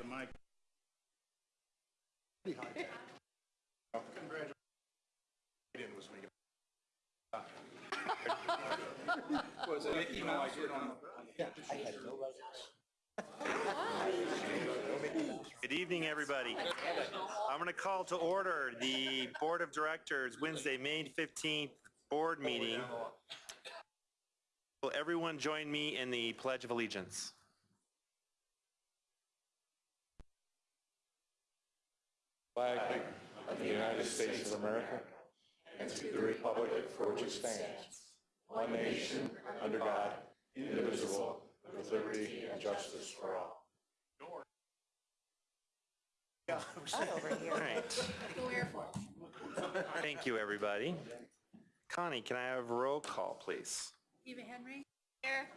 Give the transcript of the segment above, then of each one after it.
The mic. Oh, congratulations. was me. Was it Mickey Mouse or on? Good evening, everybody. I'm going to call to order the Board of Directors Wednesday, May 15th Board Meeting. Will everyone join me in the Pledge of Allegiance? Flag of the United States of America and to the republic for which it stands, one nation, under God, indivisible, with liberty and justice for all. All right. Thank you, everybody. Connie, can I have a roll call, please? Eva Henry? Here.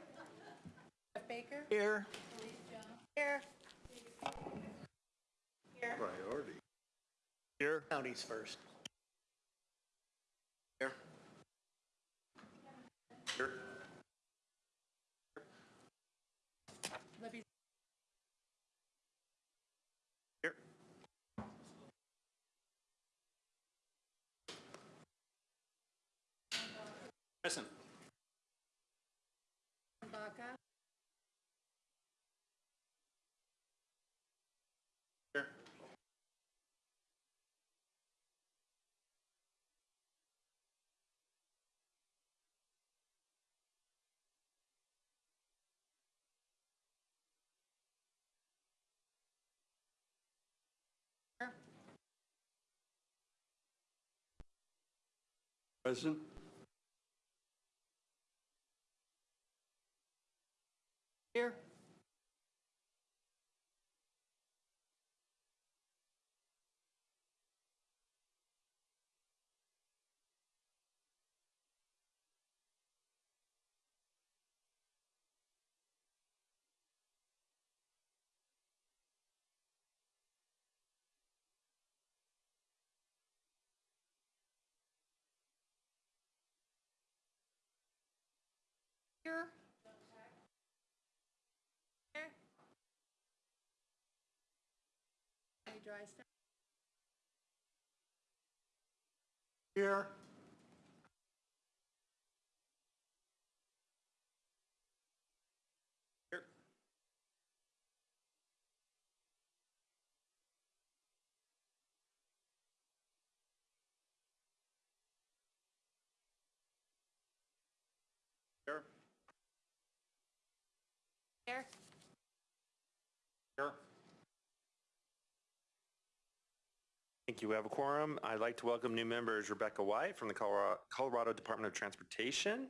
Jeff Baker? Here. Elise Jones? Here. Here. Priority. Here. Counties first. Here. Here. Libby? Here. Present. Baca? Present. Here. Here. Here. Dry stuff? Here. Here. Here. Here. Here. Thank you. We have a quorum. I'd like to welcome new members Rebecca White from the Colorado Colorado Department of Transportation.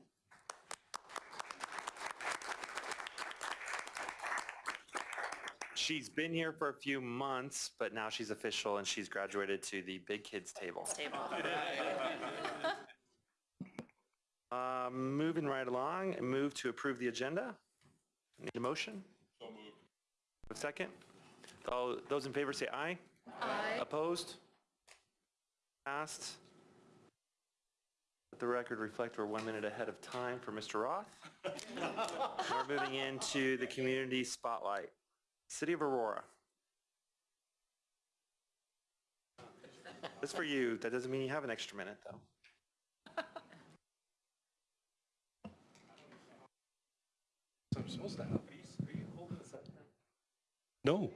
She's been here for a few months, but now she's official and she's graduated to the big kids table. Um, Moving right along, move to approve the agenda. Need a motion? So moved. A second? All Those in favor say aye. Aye. Opposed? Passed. Let the record reflect we're one minute ahead of time for Mr. Roth. We're moving into the community spotlight. City of Aurora. That's for you. That doesn't mean you have an extra minute, though. Supposed to have. No,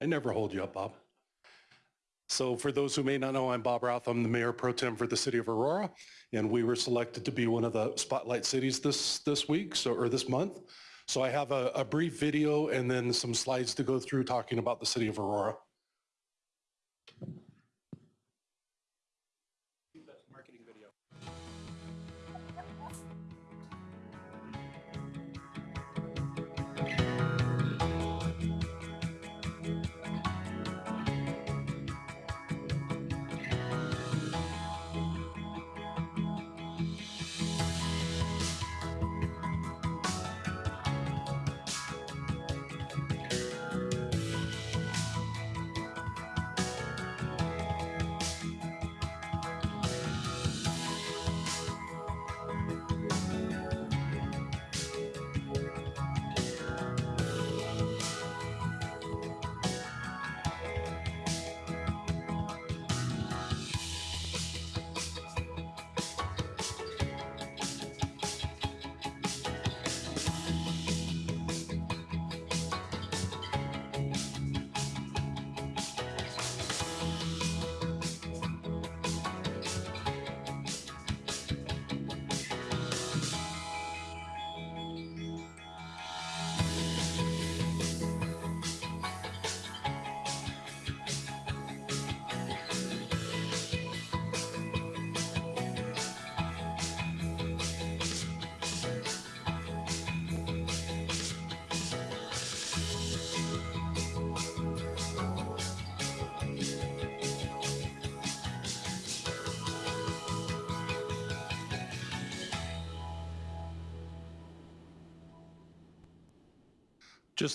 I never hold you up, Bob. So for those who may not know, I'm Bob Roth. I'm the mayor pro tem for the city of Aurora, and we were selected to be one of the spotlight cities this, this week, so, or this month. So I have a, a brief video and then some slides to go through talking about the city of Aurora.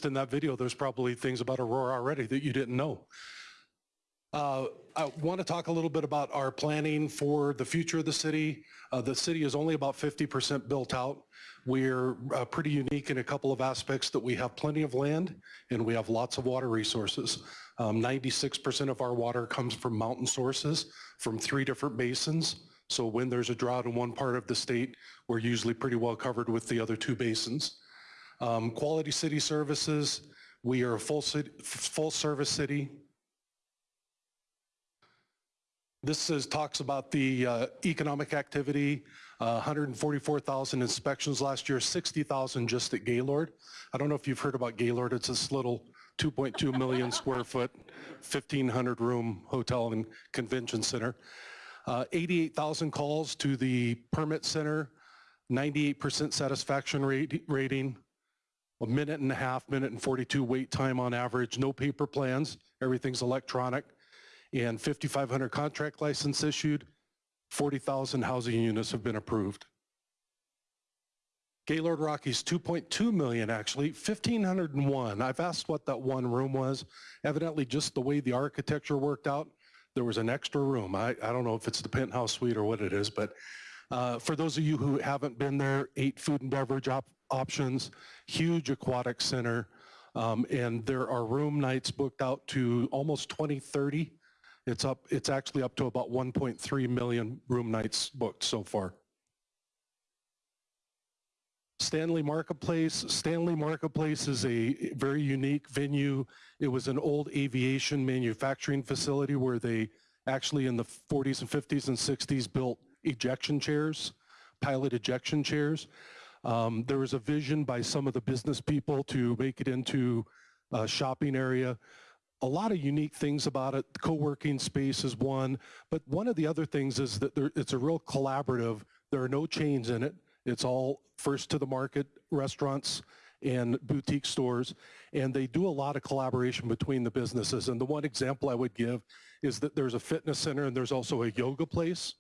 Just in that video, there's probably things about Aurora already that you didn't know. Uh, I want to talk a little bit about our planning for the future of the city. Uh, The city is only about 50% built out. We're uh, pretty unique in a couple of aspects that we have plenty of land and we have lots of water resources. Um, 96% of our water comes from mountain sources from three different basins. So when there's a drought in one part of the state, we're usually pretty well covered with the other two basins. Um, Quality city services, we are a full city, full service city. This is, talks about the uh, economic activity, uh, 144,000 inspections last year, 60,000 just at Gaylord. I don't know if you've heard about Gaylord. It's this little 2.2 million square foot, 1,500 room hotel and convention center. Uh, 88,000 calls to the permit center, 98% satisfaction rate, rating, a minute and a half, minute and 42 wait time on average, no paper plans, everything's electronic, and 5,500 contract license issued, 40,000 housing units have been approved. Gaylord Rockies, 2.2 million actually, 1,501. I've asked what that one room was. Evidently, just the way the architecture worked out, there was an extra room. I, I don't know if it's the penthouse suite or what it is, but uh, for those of you who haven't been there, eight food and beverage op- options, huge aquatic center, um, and there are room nights booked out to almost 2030. It's up. It's actually up to about 1.3 million room nights booked so far. Stanley Marketplace. Stanley Marketplace is a very unique venue. It was an old aviation manufacturing facility where they actually in the 40s and 50s and 60s built ejection chairs, pilot ejection chairs. Um, there was a vision by some of the business people to make it into a shopping area. A lot of unique things about it. Co-working space is one, but one of the other things is that there, it's a real collaborative. There are no chains in it. It's all first to the market restaurants and boutique stores, and they do a lot of collaboration between the businesses. And the one example I would give is that there's a fitness center and there's also a yoga place,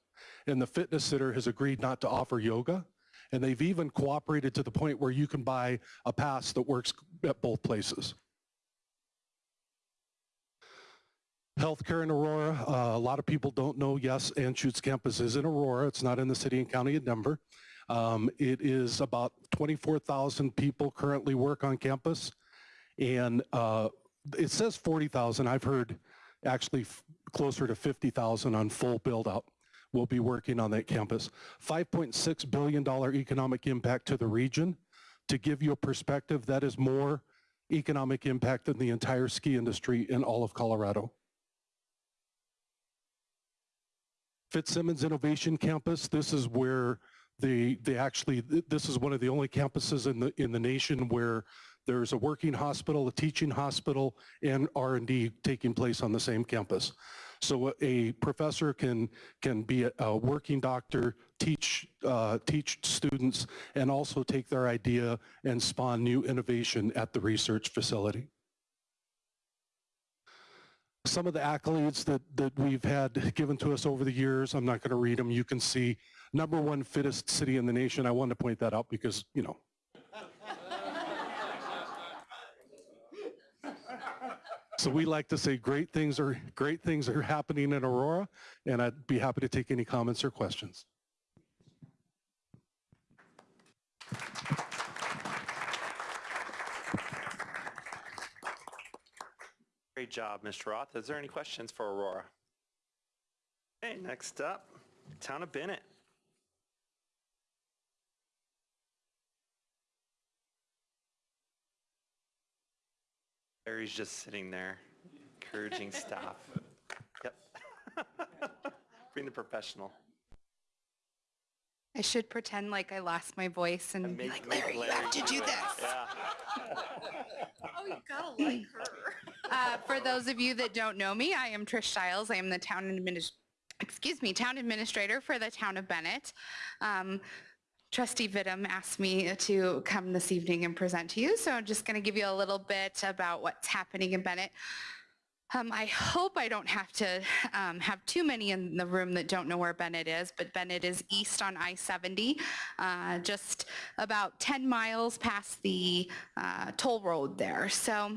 and the fitness center has agreed not to offer yoga, and they've even cooperated to the point where you can buy a pass that works at both places. Healthcare in Aurora, uh, a lot of people don't know, yes, Anschutz campus is in Aurora. It's not in the city and county of Denver. Um, it is about 24,000 people currently work on campus. And uh, it says 40,000. I've heard actually closer to 50,000 on full build out will be working on that campus. $5.6 billion economic impact to the region. To give you a perspective, that is more economic impact than the entire ski industry in all of Colorado. Fitzsimons Innovation Campus, this is where they, they actually, this is one of the only campuses in the, in the nation where there's a working hospital, a teaching hospital, and R&D taking place on the same campus. So a- professor can, can be a, a working doctor, teach, uh, teach students, and also take their idea and spawn new innovation at the research facility. Some of the accolades that, that we've had given to us over the years, I'm not going to read them. You can see number one fittest city in the nation. I wanted to point that out because, you know. So we like to say great things are great things are happening in Aurora, and I'd be happy to take any comments or questions. Great job, Mr. Roth. Is there any questions for Aurora? Okay, next up, Town of Bennett. Barry's just sitting there, encouraging staff. Yep. Being a professional. I should pretend like I lost my voice and be Make- like, make Larry, you have to do it. this. Yeah. Oh, you gotta like her. Uh, for those of you that don't know me, I am Trish Stiles. I am the town adminis, excuse me, town administrator for the town of Bennett. Um, Trustee Vittum asked me to come this evening and present to you, so I'm just going to give you a little bit about what's happening in Bennett. Um, I hope I don't have to um, have too many in the room that don't know where Bennett is, but Bennett is east on I-70, uh, just about 10 miles past the uh, toll road there. So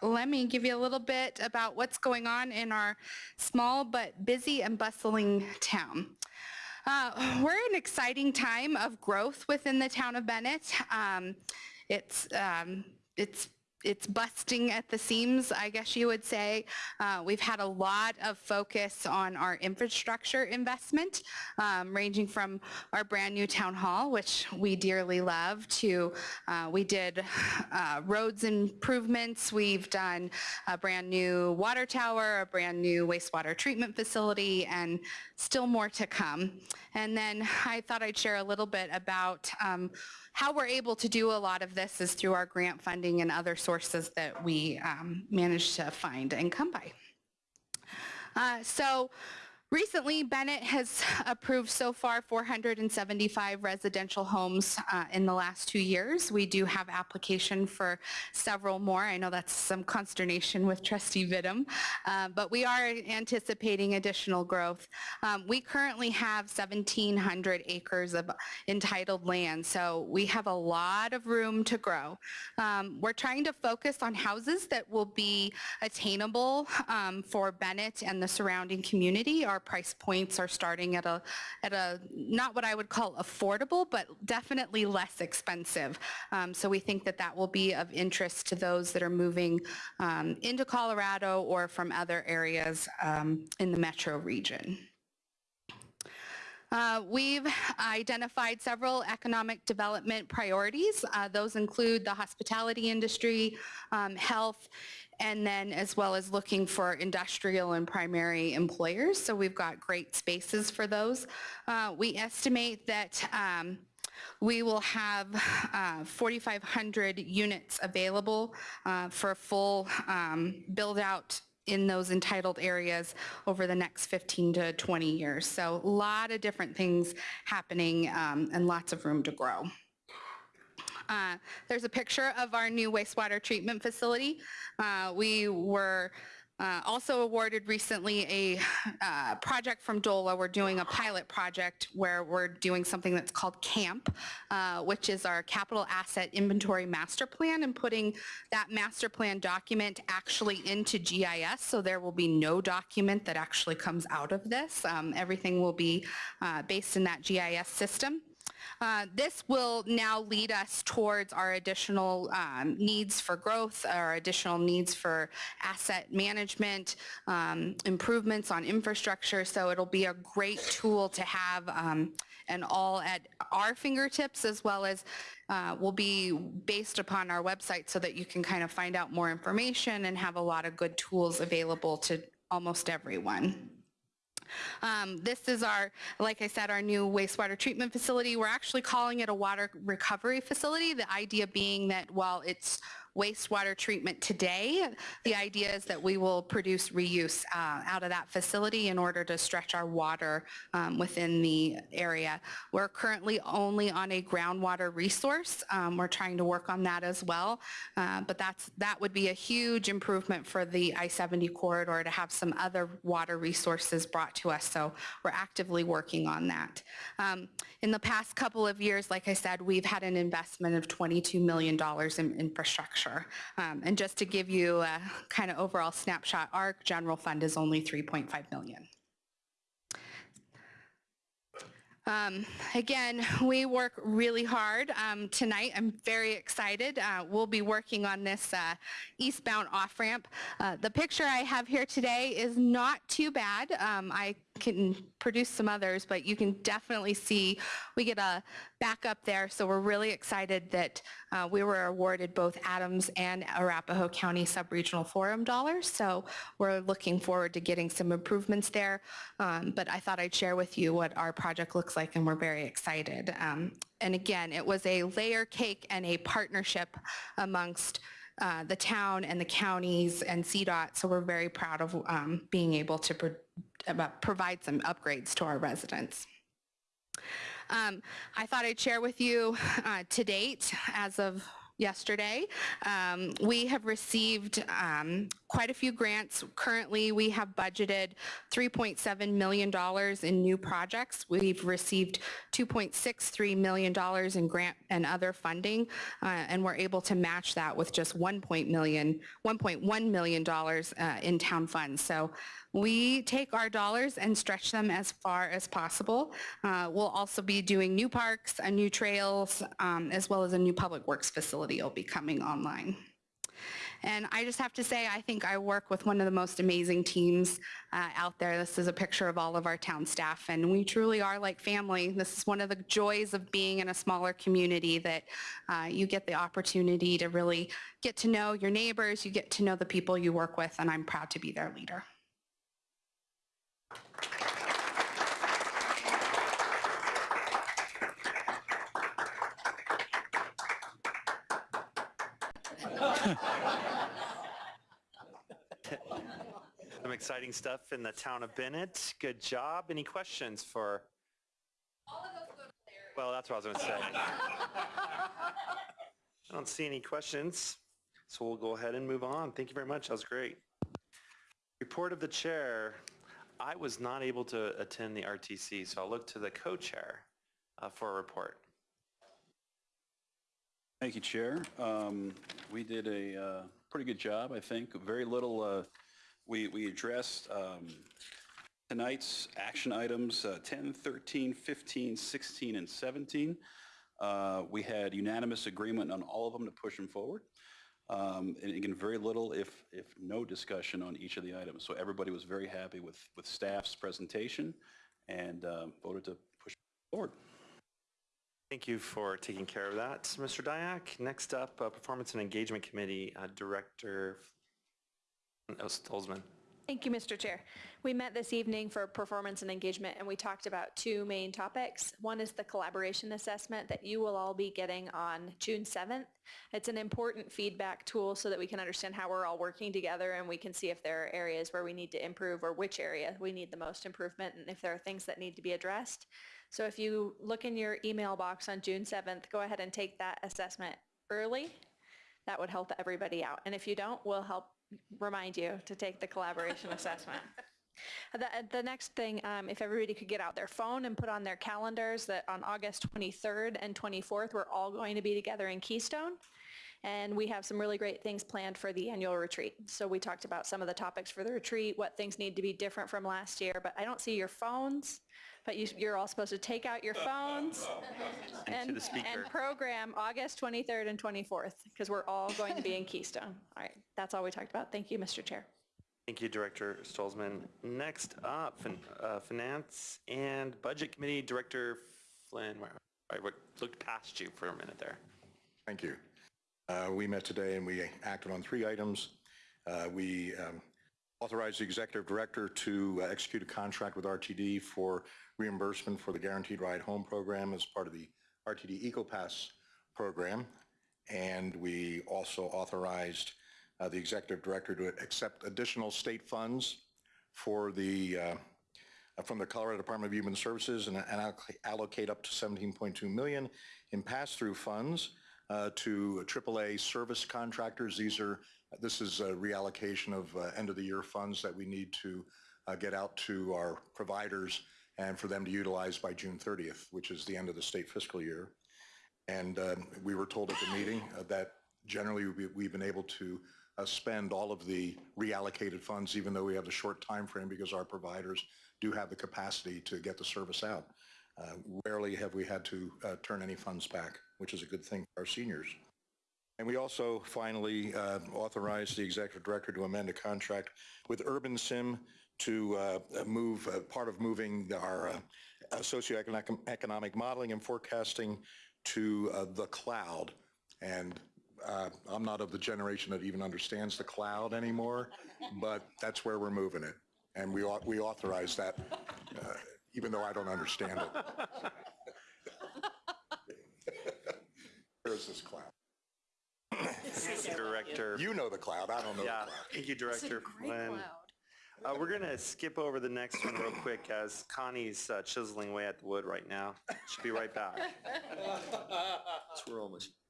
let me give you a little bit about what's going on in our small but busy and bustling town. Uh, we're in an exciting time of growth within the town of Bennett. Um, it's um, it's it's busting at the seams, I guess you would say. Uh, we've had a lot of focus on our infrastructure investment, um, ranging from our brand new town hall, which we dearly love, to uh, we did uh, roads improvements. We've done a brand new water tower, a brand new wastewater treatment facility, and still more to come. And then I thought I'd share a little bit about um, how we're able to do a lot of this is through our grant funding and other sources that we um, manage to find and come by. Uh, so recently, Bennett has approved so far 475 residential homes uh, in the last two years. We do have application for several more. I know that's some consternation with Trustee Vittum, uh, but we are anticipating additional growth. Um, we currently have 1,700 acres of entitled land, so we have a lot of room to grow. Um, we're trying to focus on houses that will be attainable um, for Bennett and the surrounding community. Our price points are starting at a, at a, not what I would call affordable, but definitely less expensive. Um, so we think that that will be of interest to those that are moving um, into Colorado or from other areas um, in the metro region. Uh, we've identified several economic development priorities. Uh, those include the hospitality industry, um, health, and then as well as looking for industrial and primary employers. So we've got great spaces for those. Uh, we estimate that um, we will have uh, 4,500 units available uh, for a full um, build out in those entitled areas over the next 15 to 20 years. So a lot of different things happening um, and lots of room to grow. Uh, there's a picture of our new wastewater treatment facility. Uh, we were uh, also awarded recently a uh, project from DOLA. We're doing a pilot project where we're doing something that's called CAMP, uh, which is our Capital Asset Inventory Master Plan and putting that master plan document actually into GIS. So there will be no document that actually comes out of this. Um, everything will be uh, based in that GIS system. Uh, this will now lead us towards our additional um, needs for growth, our additional needs for asset management, um, improvements on infrastructure. So it'll be a great tool to have um, and all at our fingertips as well as uh, will be based upon our website so that you can kind of find out more information and have a lot of good tools available to almost everyone. Um, this is our, like I said, our new wastewater treatment facility. We're actually calling it a water recovery facility. The idea being that while it's wastewater treatment today. The idea is that we will produce reuse uh, out of that facility in order to stretch our water um, within the area. We're currently only on a groundwater resource. Um, we're trying to work on that as well, uh, but that's that would be a huge improvement for the I-70 corridor to have some other water resources brought to us. So we're actively working on that. Um, in the past couple of years, like I said, we've had an investment of $22 million in infrastructure um, and just to give you a kind of overall snapshot, our general fund is only 3.5 million. Um, again, we work really hard um, tonight. I'm very excited. Uh, we'll be working on this uh, eastbound off-ramp. Uh, the picture I have here today is not too bad. Um, I can produce some others, but you can definitely see we get a backup there. So we're really excited that uh, we were awarded both Adams and Arapahoe County Subregional Forum dollars. So we're looking forward to getting some improvements there. Um, but I thought I'd share with you what our project looks like and we're very excited. Um, and again, it was a layer cake and a partnership amongst uh, the town and the counties and CDOT. So we're very proud of um, being able to pro provide some upgrades to our residents. Um, I thought I'd share with you uh, to date, as of yesterday. Um, We have received um, quite a few grants. Currently, we have budgeted $3.7 million in new projects. We've received $2.63 million in grant and other funding, uh, and we're able to match that with just $1 million, $1.1 million, uh, in town funds. So we take our dollars and stretch them as far as possible. Uh, We'll also be doing new parks, and new trails, um, as well as a new public works facility will be coming online. And I just have to say, I think I work with one of the most amazing teams uh, out there. This is a picture of all of our town staff, and we truly are like family. This is one of the joys of being in a smaller community that uh, you get the opportunity to really get to know your neighbors, you get to know the people you work with, and I'm proud to be their leader. Some exciting stuff in the town of Bennett. Good job. Any questions for? Well, that's what I was going to say. I don't see any questions, so we'll go ahead and move on. Thank you very much. That was great. Report of the chair. I was not able to attend the RTC, so I'll look to the co-chair uh, for a report. Thank you, Chair. Um, We did a uh, pretty good job, I think. Very little, uh, we we addressed um, tonight's action items, uh, 10, 13, 15, 16, and 17. Uh, We had unanimous agreement on all of them to push them forward. Um, And again, very little, if if no discussion on each of the items. So everybody was very happy with with staff's presentation and uh, voted to push forward. Thank you for taking care of that, Mr. Dyak. Next up, uh, Performance and Engagement Committee uh, Director Stolzman. Thank you, Mr. Chair. We met this evening for performance and engagement, and we talked about two main topics. One is the collaboration assessment that you will all be getting on June 7th. It's an important feedback tool so that we can understand how we're all working together and we can see if there are areas where we need to improve or which area we need the most improvement and if there are things that need to be addressed. So if you look in your email box on June 7th, go ahead and take that assessment early. That would help everybody out. And if you don't, we'll help remind you to take the collaboration assessment. The, the next thing, um, if everybody could get out their phone and put on their calendars that on August 23rd and 24th, we're all going to be together in Keystone. And we have some really great things planned for the annual retreat. So we talked about some of the topics for the retreat, what things need to be different from last year, but I don't see your phones, but you, you're all supposed to take out your phones and, the and program August 23rd and 24th, because we're all going to be in Keystone. All right, that's all we talked about. Thank you, Mr. Chair. Thank you, Director Stolzman. Next up, fin- uh, Finance and Budget Committee Director Flynn. Where- I w- looked past you for a minute there. Thank you. Uh, We met today and we acted on three items. Uh, We um, authorized the executive director to uh, execute a contract with RTD for reimbursement for the Guaranteed Ride Home program as part of the RTD EcoPass program. And we also authorized uh, the executive director to accept additional state funds for the, uh, from the Colorado Department of Human Services and and allocate up to 17.2 million in pass-through funds uh, to AAA service contractors. These are, this is a reallocation of uh, end-of-the-year funds that we need to uh, get out to our providers and for them to utilize by June 30th, which is the end of the state fiscal year. And um, we were told at the meeting uh, that generally we- we've been able to uh, spend all of the reallocated funds, even though we have a short time frame, because our providers do have the capacity to get the service out. Uh, Rarely have we had to turn any funds back, which is a good thing for our seniors. And we also finally uh, authorized the executive director to amend a contract with UrbanSim to uh, move, uh, part of moving our uh, socioeconomic economic modeling and forecasting to uh, the cloud. And uh, I'm not of the generation that even understands the cloud anymore, but that's where we're moving it. And we we authorize that, uh, even though I don't understand it. Where's this cloud? Director, You know the cloud, I don't know the yeah, cloud. thank you, Director Flynn. Uh, we're gonna skip over the next one real quick as Connie's uh, chiseling away at the wood right now. She'll be right back.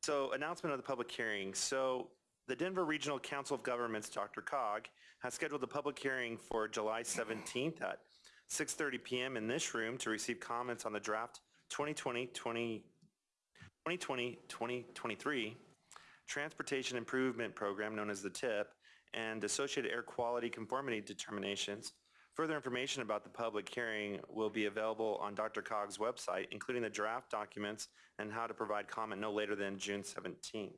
So announcement of the public hearing. So the Denver Regional Council of Governments, DRCOG, has scheduled a public hearing for July 17th at 6:30 PM in this room to receive comments on the draft 2020, 20 2020-2023 Transportation Improvement Program, known as the TIP, and associated air quality conformity determinations. Further information about the public hearing will be available on DRCOG's website, including the draft documents and how to provide comment no later than June 17th.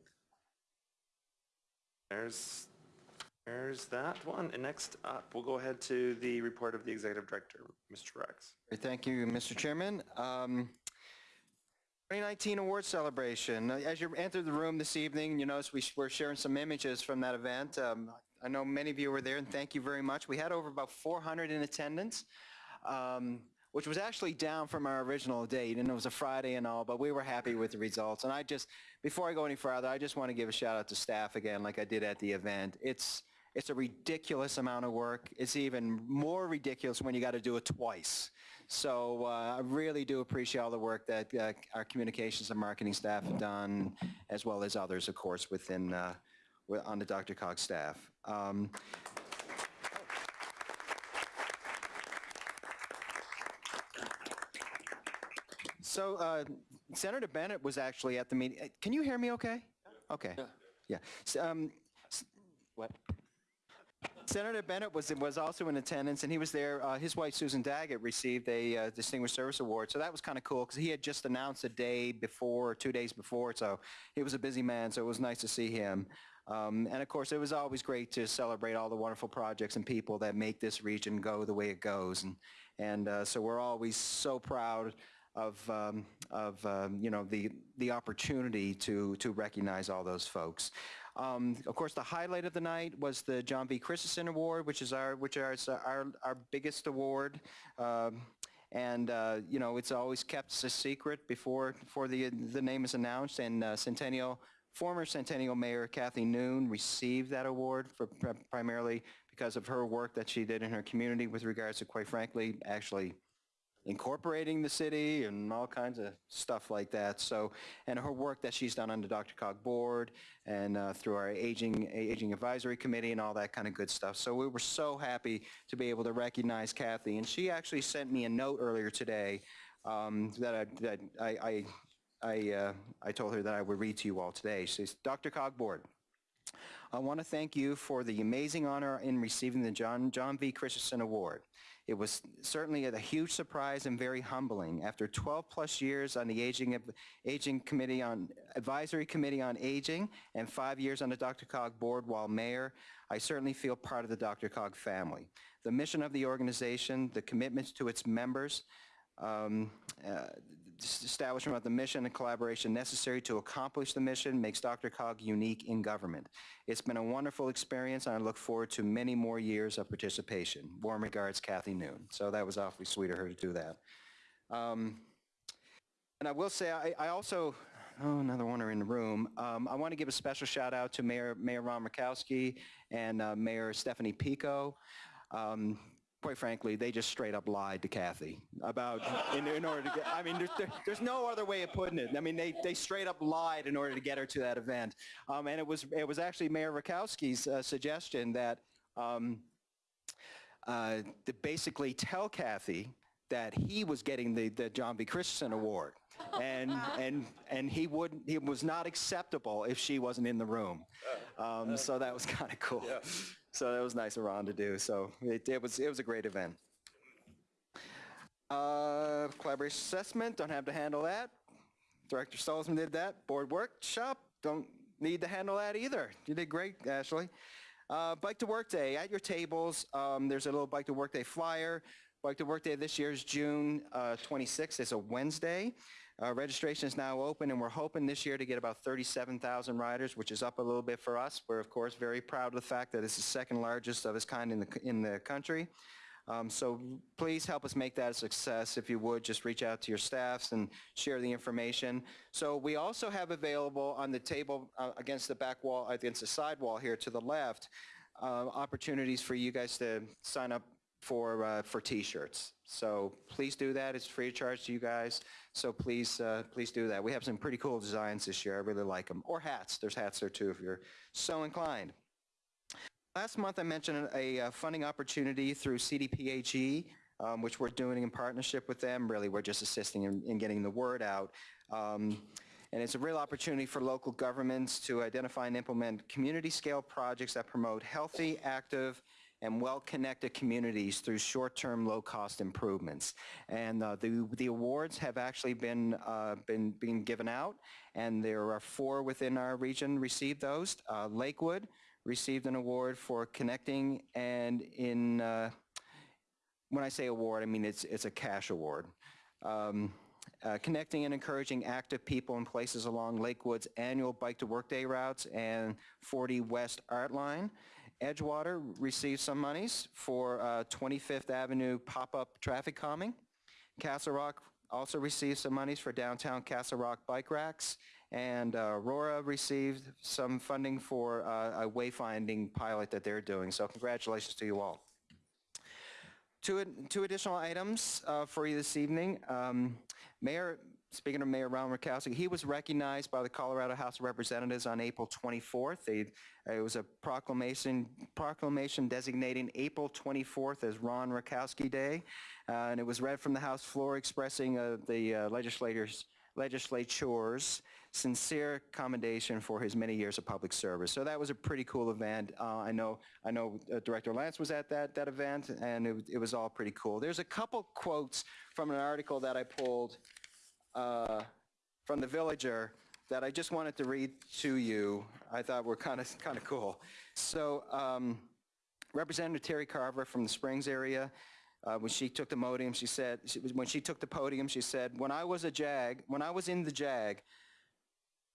There's, there's that one. And next up, we'll go ahead to the report of the Executive Director, Mr. Rex. Thank you, Mr. Chairman. Um, 2019 award celebration. As you entered the room this evening, you notice we we're sharing some images from that event. Um, I know many of you were there, and thank you very much. We had over about 400 in attendance, um, which was actually down from our original date, and it was a Friday and all, but we were happy with the results. And I just, before I go any further, I just want to give a shout out to staff again, like I did at the event. It's, it's a ridiculous amount of work. It's even more ridiculous when you got to do it twice. So uh, I really do appreciate all the work that uh, our communications and marketing staff have done, as well as others, of course, within, uh, on the DRCOG staff. Um, So uh, Senator Bennet was actually at the meeting. Can you hear me okay? Okay. Yeah. S- um, What? Senator Bennet was, was also in attendance, and he was there. Uh, his wife, Susan Daggett, received a uh, Distinguished Service Award, so that was kind of cool, because he had just announced a day before, or two days before, so he was a busy man, so it was nice to see him. Um, and of course, it was always great to celebrate all the wonderful projects and people that make this region go the way it goes. And, and uh, so we're always so proud of, um, of um, you know, the, the opportunity to, to recognize all those folks. Um, Of course, the highlight of the night was the John V. Christensen Award, which is our, which is our, our biggest award. Um, And, uh, you know, it's always kept a secret before, before the, the name is announced. And uh, Centennial, former Centennial Mayor Cathy Noon received that award for pri- primarily because of her work that she did in her community with regards to, quite frankly, actually incorporating the city and all kinds of stuff like that. So, and her work that she's done on the DRCOG board and uh, through our aging aging advisory committee and all that kind of good stuff. So we were so happy to be able to recognize Cathy, and she actually sent me a note earlier today um, that I that I I I, uh, I told her that I would read to you all today. She says, DRCOG board. I want to thank you for the amazing honor in receiving the John, John V. Christensen Award. It was certainly a huge surprise and very humbling. After 12-plus years on the Aging, Aging Committee on, Advisory Committee on Aging and five years on the DRCOG Board while mayor, I certainly feel part of the DRCOG family. The mission of the organization, the commitments to its members, um, uh, establishment of the mission and collaboration necessary to accomplish the mission makes DRCOG unique in government. It's been a wonderful experience, and I look forward to many more years of participation. Warm regards, Cathy Noon. So that was awfully sweet of her to do that. Um, and I will say, I, I also, oh, another one are in the room. Um, I want to give a special shout out to Mayor, Mayor Ron Rakowsky and uh, Mayor Stephanie Piko. Um, quite frankly, they just straight up lied to Cathy about, in, in order to get, I mean, there's, there, there's no other way of putting it. I mean, they, they straight up lied in order to get her to that event. Um, and it was, it was actually Mayor Rakowsky's uh, suggestion that, um, uh, to basically tell Kathy that he was getting the, the John V. Christensen Award. And, and, and he wouldn't, it was not acceptable if she wasn't in the room. Um, so that was kind of cool. So that was nice of Ron to do. So it, it was, it was a great event. Uh, collaboration assessment, don't have to handle that. Director Stolzman did that. Board workshop, don't need to handle that either. You did great, Ashley. Uh, Bike to Work Day, at your tables, um, there's a little Bike to Work Day flyer. Bike to Work Day this year is June uh, 26th. It's a Wednesday. Uh, Registration is now open, and we're hoping this year to get about 37,000 riders, which is up a little bit for us. We're, of course, very proud of the fact that it's the second largest of its kind in the, in the country. Um, So please help us make that a success. If you would, just reach out to your staffs and share the information. So we also have available on the table uh, against the back wall, against the side wall here to the left, uh, opportunities for you guys to sign up for, uh, for T-shirts. So please do that. It's free of charge to you guys. So please, uh, please do that. We have some pretty cool designs this year. I really like them. Or hats. There's hats there too if you're so inclined. Last month, I mentioned a uh, funding opportunity through CDPHE, um, which we're doing in partnership with them. Really, we're just assisting in, in getting the word out. Um, and it's a real opportunity for local governments to identify and implement community-scale projects that promote healthy, active, and well-connected communities through short-term, low-cost improvements. And uh, the, the awards have actually been, uh, been, been given out, and there are four within our region received those. Uh, Lakewood received an award for connecting and in, uh, when I say award, I mean it's, it's a cash award. Um, uh, connecting and encouraging active people in places along Lakewood's annual Bike to Work Day routes and 40 West Art Line. Edgewater received some monies for uh, 25th Avenue pop-up traffic calming. Castle Rock also received some monies for downtown Castle Rock bike racks. And uh, Aurora received some funding for uh, a wayfinding pilot that they're doing. So congratulations to you all. Two, two additional items uh, for you this evening. Um, Mayor, speaking of Mayor Ron Rakowsky, he was recognized by the Colorado House of Representatives on April 24th. They, it was a proclamation, proclamation designating April 24th as Ron Rakowsky Day, uh, and it was read from the House floor expressing uh, the uh, legislators legislature's sincere commendation for his many years of public service. So that was a pretty cool event. Uh, I know, I know uh, Director Lance was at that, that event, and it, it was all pretty cool. There's a couple quotes from an article that I pulled uh, from the Villager that I just wanted to read to you. I thought were kind of, kind of cool. So um, Representative Terri Carver from the Springs area, uh, when she took the podium, she said, she, when she took the podium, she said, when I was a JAG, when I was in the JAG,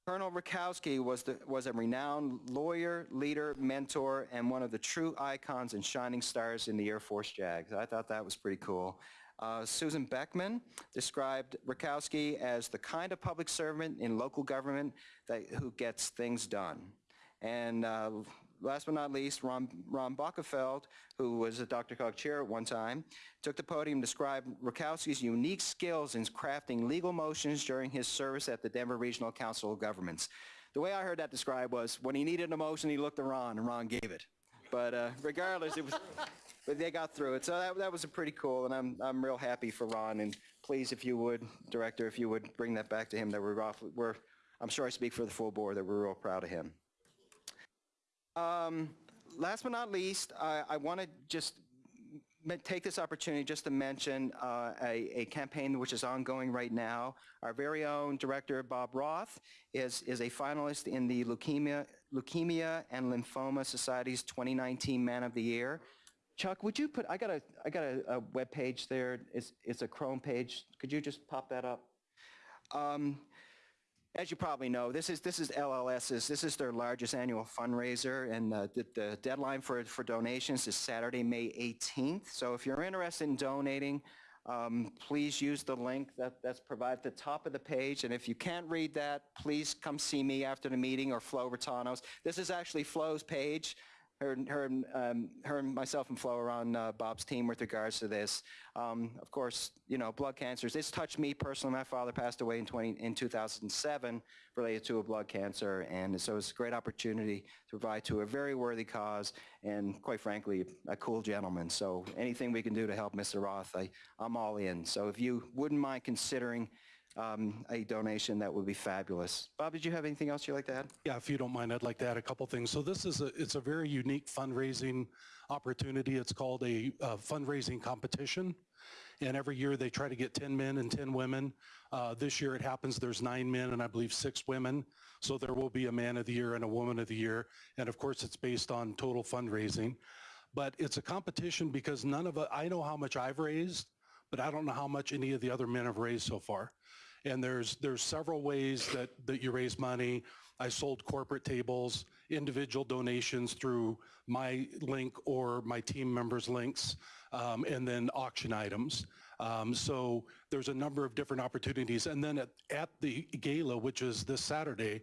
Colonel Rakowsky was, the, was a renowned lawyer, leader, mentor, and one of the true icons and shining stars in the Air Force JAG. I thought that was pretty cool. Uh, Susan Beckman described Rakowsky as the kind of public servant in local government that, who gets things done. And uh, last but not least, Ron, Ron who was a DRCOG chair at one time, took the podium to describe Rakowsky's unique skills in crafting legal motions during his service at the Denver Regional Council of Governments. The way I heard that described was when he needed a motion, he looked to Ron, and Ron gave it. But uh, regardless, it was, but they got through it. So that, that was a pretty cool, and I'm, I'm real happy for Ron. And please, if you would, Director, if you would bring that back to him, that we're off, we're, I'm sure I speak for the full board, that we're real proud of him. Um, last but not least, I, I want to just take this opportunity just to mention uh, a, a campaign which is ongoing right now. Our very own director, Bob Roth, is, is a finalist in the Leukemia, Leukemia and Lymphoma Society's 2019 Man of the Year. Chuck, would you put, I got a, I got a, a web page there. It's, it's a Chrome page. Could you just pop that up? Um, as you probably know, this is, this is LLS's, this is their largest annual fundraiser, and uh, the, the deadline for, for donations is Saturday, May 18th. So if you're interested in donating, um, please use the link that, that's provided at the top of the page, and if you can't read that, please come see me after the meeting or Flo Raitano's. This is actually Flo's page. Her, her, um, her and myself and Flo are on uh, Bob's team with regards to this. Um, of course, you know, blood cancers. This touched me personally. My father passed away in, 20, in 2007 related to a blood cancer, and so it's a great opportunity to provide to a very worthy cause and, quite frankly, a cool gentleman. So anything we can do to help Mr. Roth, I, I'm all in. So if you wouldn't mind considering um, a donation, that would be fabulous. Bob, did you have anything else you'd like to add? Yeah, if you don't mind, I'd like to add a couple things. So this is a, it's a very unique fundraising opportunity. It's called a uh, fundraising competition. And every year they try to get 10 men and 10 women. Uh, This year it happens there's nine men and I believe six women. So there will be a man of the year and a woman of the year. And of course, it's based on total fundraising. But it's a competition because none of, it- I know how much I've raised, but I don't know how much any of the other men have raised so far. And there's, there's several ways that, that you raise money. I sold corporate tables, individual donations through my link or my team members' links, um, and then auction items. Um, so there's a number of different opportunities. And then at, at the gala, which is this Saturday,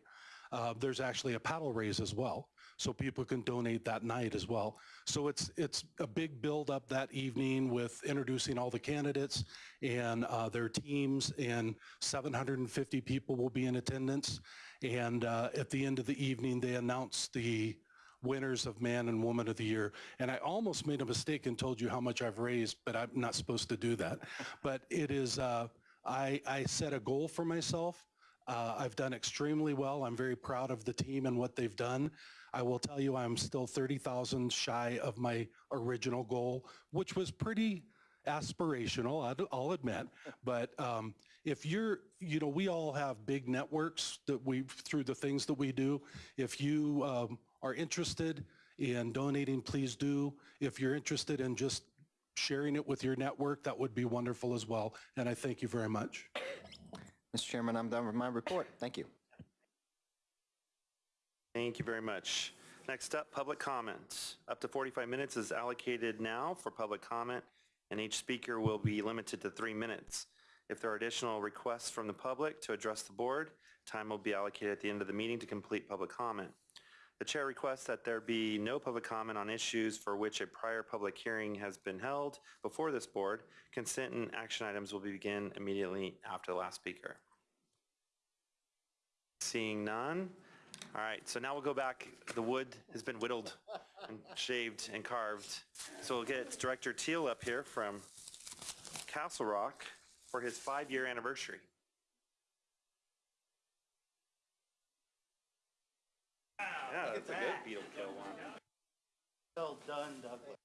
uh, there's actually a paddle raise as well. So people can donate that night as well. So it's, it's a big build-up that evening with introducing all the candidates and uh, their teams, and 750 people will be in attendance. And uh, at the end of the evening, they announce the winners of Man and Woman of the Year. And I almost made a mistake and told you how much I've raised, but I'm not supposed to do that. But it is, uh, I, I set a goal for myself. Uh, I've done extremely well. I'm very proud of the team and what they've done. I will tell you, I'm still 30,000 shy of my original goal, which was pretty aspirational, I'll admit. But um, if you're, you know, we all have big networks that we, through the things that we do. If you um, are interested in donating, please do. If you're interested in just sharing it with your network, that would be wonderful as well. And I thank you very much. Mr. Chairman, I'm done with my report. Thank you. Thank you very much. Next up, public comment. Up to 45 minutes is allocated now for public comment, and each speaker will be limited to three minutes. If there are additional requests from the public to address the board, time will be allocated at the end of the meeting to complete public comment. The chair requests that there be no public comment on issues for which a prior public hearing has been held before this board. Consent and action items will begin immediately after the last speaker. Seeing none. All right, so now we'll go back. The wood has been whittled and shaved and carved. So we'll get Director Teal up here from Castle Rock for his five-year anniversary. Yeah, that's a good beetle kill one. Well done, Douglas.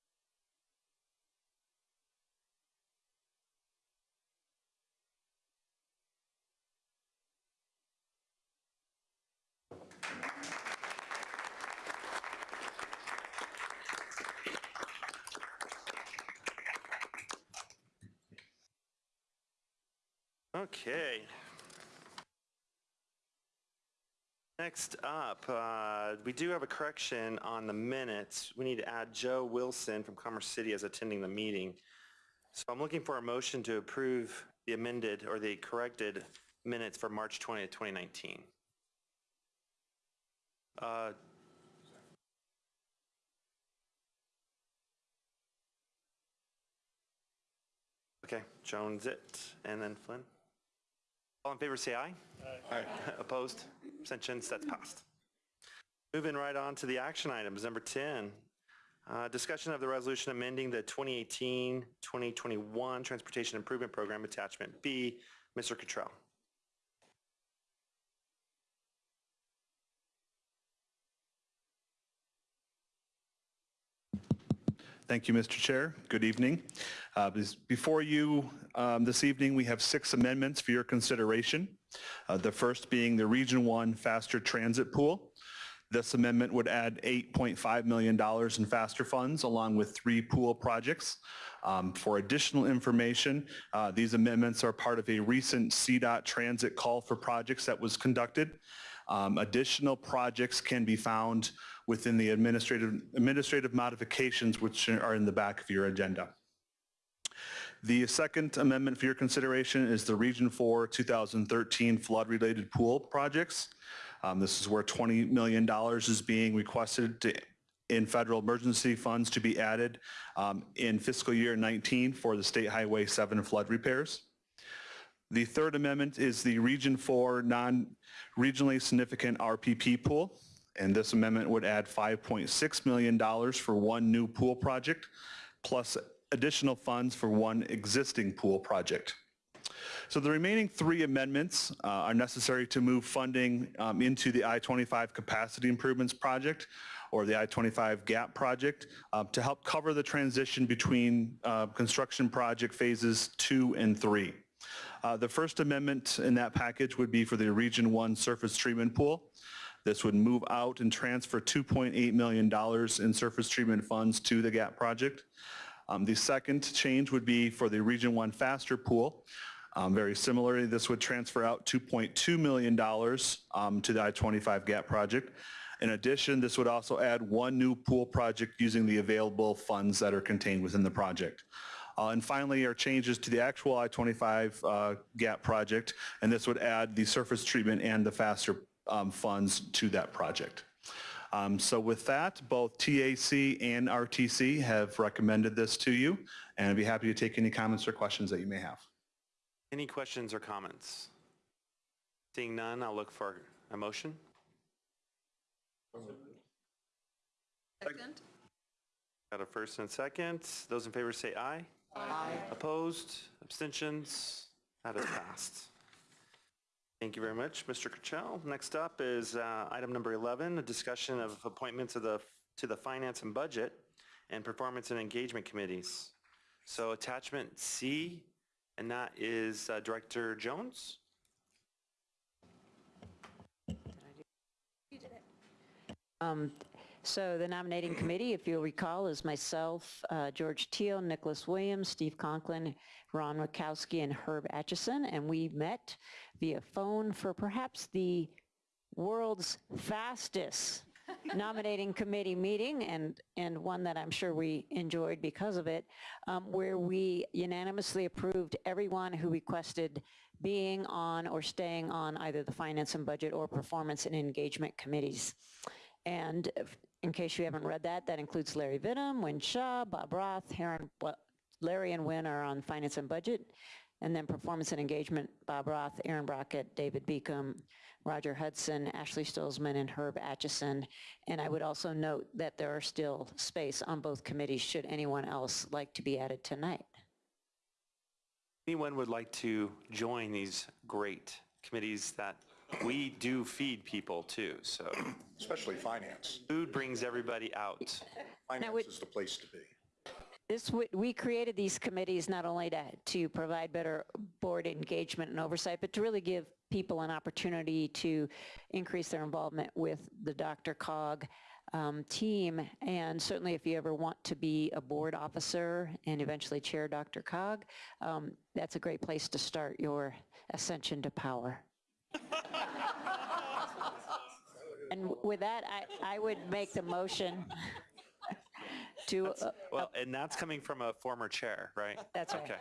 Okay. Next up, uh, we do have a correction on the minutes. We need to add Joe Wilson from Commerce City as attending the meeting. So I'm looking for a motion to approve the amended or the corrected minutes for March 20th, 2019. Uh, Okay, Jones it, and then Flynn. All in favor, say aye. Aye. Opposed? Abstentions? That's passed. Moving right on to the action items. Number 10, uh, discussion of the resolution amending the 2018-2021 Transportation Improvement Program, Attachment B. Mr. Cottrell. Thank you, Mr. Chair. Good evening. Uh, Before you um, this evening, we have six amendments for your consideration. Uh, The first being the Region 1 Faster Transit Pool. This amendment would add $8.5 million in faster funds along with three pool projects. Um, For additional information, uh, these amendments are part of a recent CDOT transit call for projects that was conducted. Um, Additional projects can be found within the administrative, administrative modifications which are in the back of your agenda. The second amendment for your consideration is the Region 4 2013 flood-related pool projects. Um, This is where $20 million is being requested to- in federal emergency funds to be added um, in fiscal year 19 for the State Highway 7 flood repairs. The third amendment is the Region 4 non-regionally significant RPP pool. And this amendment would add $5.6 million for one new pool project, plus additional funds for one existing pool project. So the remaining three amendments uh, are necessary to move funding um, into the I-25 Capacity Improvements Project or the I-25 GAP project uh, to help cover the transition between uh, construction project phases two and three. Uh, The first amendment in that package would be for the Region 1 surface treatment pool. This would move out and transfer $2.8 million in surface treatment funds to the GAP project. Um, The second change would be for the Region 1 faster pool. Um, Very similarly, this would transfer out $2.2 million um, to the I-25 GAP project. In addition, this would also add one new pool project using the available funds that are contained within the project. Uh, And finally, our changes to the actual I-25 uh, GAP project, and this would add the surface treatment and the faster um, funds to that project. Um, So with that, both TAC and RTC have recommended this to you, and I'd be happy to take any comments or questions that you may have. Any questions or comments? Seeing none, I'll look for a motion. Second. Got a first and a second. Those in favor say aye. Aye. Opposed? Abstentions? That is passed. Thank you very much, Mr. Cottrell. Next up is uh, item number 11, a discussion of appointments of the, to the Finance and Budget and Performance and Engagement Committees. So attachment C, and that is uh, Director Jones. Um, So the nominating committee, if you'll recall, is myself, uh, George Teal, Nicholas Williams, Steve Conklin, Ron Rakowsky, and Herb Atchison, and we met via phone for perhaps the world's fastest nominating committee meeting, and, and one that I'm sure we enjoyed because of it, um, where we unanimously approved everyone who requested being on or staying on either the Finance and Budget or Performance and Engagement Committees. And in case you haven't read that, that includes Larry Vittum, Wynne Shaw, Bob Roth, well, Larry and Wynne are on Finance and Budget, and then Performance and Engagement, Bob Roth, Aaron Brockett, David Beacom, Roger Hudson, Ashley Stolzmann, and Herb Atchison. And I would also note that there are still space on both committees should anyone else like to be added tonight. Anyone would like to join these great committees that we do feed people too, so especially finance. food brings everybody out. Finance would- is the place to be. This, w- we created these committees not only to, to provide better board engagement and oversight, but to really give people an opportunity to increase their involvement with the DRCOG um, team. And certainly if you ever want to be a board officer and eventually chair DRCOG, um, that's a great place to start your ascension to power. And with that, I, I would make the motion to, uh, Well, and that's coming from a former chair, right? That's right. Okay,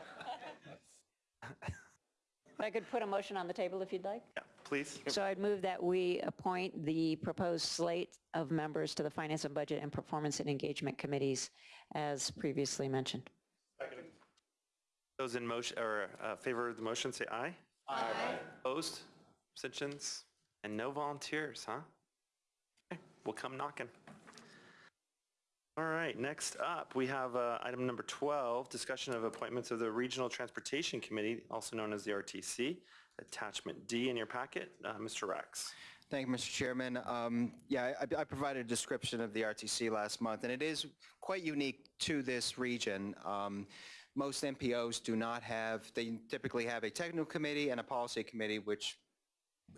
I could put a motion on the table if you'd like. yeah, please. So I'd move that we appoint the proposed slate of members to the Finance and Budget and Performance and Engagement Committees as previously mentioned. Those in motion, or uh, favor of the motion, say aye. Aye. Opposed, abstentions, and no volunteers, huh? Okay, We'll come knocking. All right, next up, we have uh, item number 12, discussion of appointments of the Regional Transportation Committee, also known as the RTC. Attachment D in your packet, Uh, Mr. Rex. Thank you, Mr. Chairman. Um, Yeah, I I provided a description of the RTC last month, and it is quite unique to this region. Um, Most MPOs do not have, they typically have a technical committee and a policy committee, which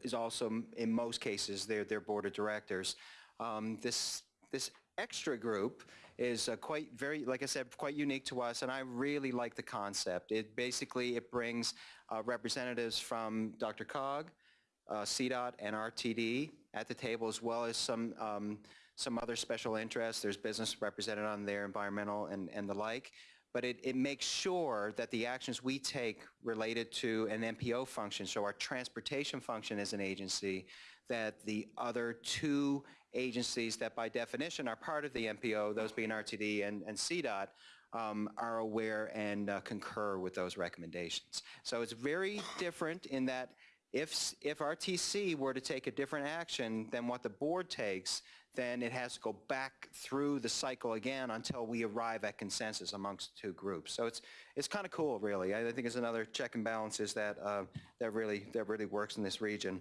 is also, in most cases, their, their board of directors. Um, This, this extra group is uh, quite very, like I said, quite unique to us, and I really like the concept. It basically, it brings uh, representatives from DRCOG, uh, CDOT and RTD at the table, as well as some, um, some other special interests. There's business represented on there, environmental and, and the like. But it, it makes sure that the actions we take related to an MPO function, so our transportation function as an agency, that the other two agencies that by definition are part of the MPO, those being RTD and, and CDOT, um, are aware and uh, concur with those recommendations. So it's very different in that if, if RTC were to take a different action than what the board takes, then it has to go back through the cycle again until we arrive at consensus amongst two groups. So it's, it's kind of cool, really. I think it's another check and balances that, uh, that really, that really works in this region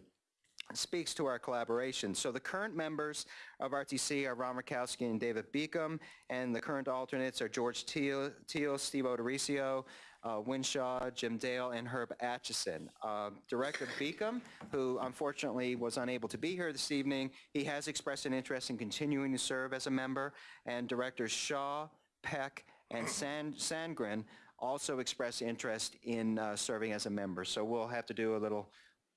speaks to our collaboration. So the current members of RTC are Ron Rakowsky and David Beacom, and the current alternates are George Teal, Teal Steve O'Dorisio, uh, Wynne Shaw, Jim Dale, and Herb Atchison. Uh, Director Beacom, who unfortunately was unable to be here this evening, he has expressed an interest in continuing to serve as a member, and Directors Shaw, Peck, and Sand, Sandgren also expressed interest in uh, serving as a member. So we'll have to do a little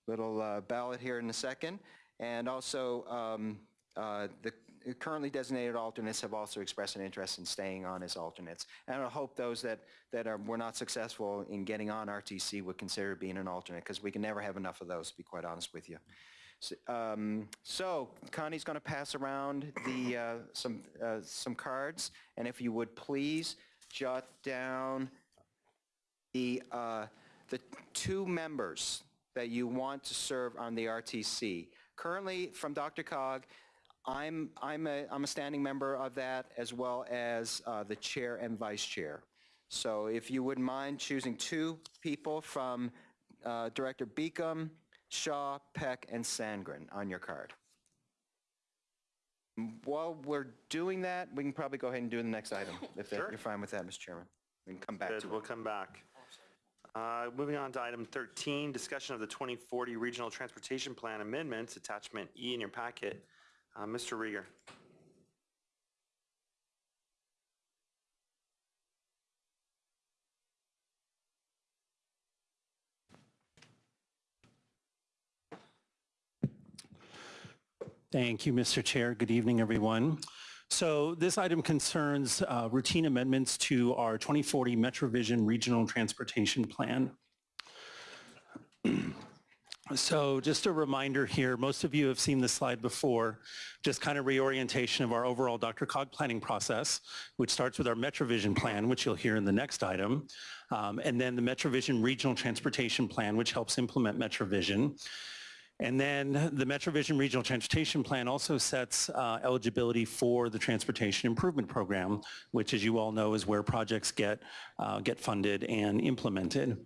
little uh, ballot here in a second. And also, um, uh, the currently designated alternates have also expressed an interest in staying on as alternates. And I hope those that, that are, were not successful in getting on RTC would consider being an alternate, because we can never have enough of those, to be quite honest with you. S- um, So Connie's going to pass around the, uh, some, uh, some cards, and if you would please jot down the, uh, the two members that you want to serve on the RTC. Currently, from DRCOG, I'm, I'm a, I'm a standing member of that, as well as uh, the chair and vice chair. So if you wouldn't mind choosing two people from uh, Director Beacom, Shaw, Peck, and Sandgren on your card. While we're doing that, we can probably go ahead and do the next item, if that- Sure. you're fine with that, Mr. Chairman. We can come back Good, to we'll it. come back. Uh, Moving on to item 13, discussion of the 2040 Regional Transportation Plan amendments, attachment E in your packet. Uh, Mr. Riger. Thank you, Mr. Chair. Good evening, everyone. So this item concerns uh, routine amendments to our 2040 MetroVision Regional Transportation Plan. So just a reminder here, most of you have seen this slide before, just kind of reorientation of our overall DRCOG planning process, which starts with our MetroVision plan, which you'll hear in the next item, um, and then the MetroVision Regional Transportation Plan, which helps implement MetroVision. And then the MetroVision Regional Transportation Plan also sets uh, eligibility for the Transportation Improvement Program, which as you all know is where projects get, uh, get funded and implemented.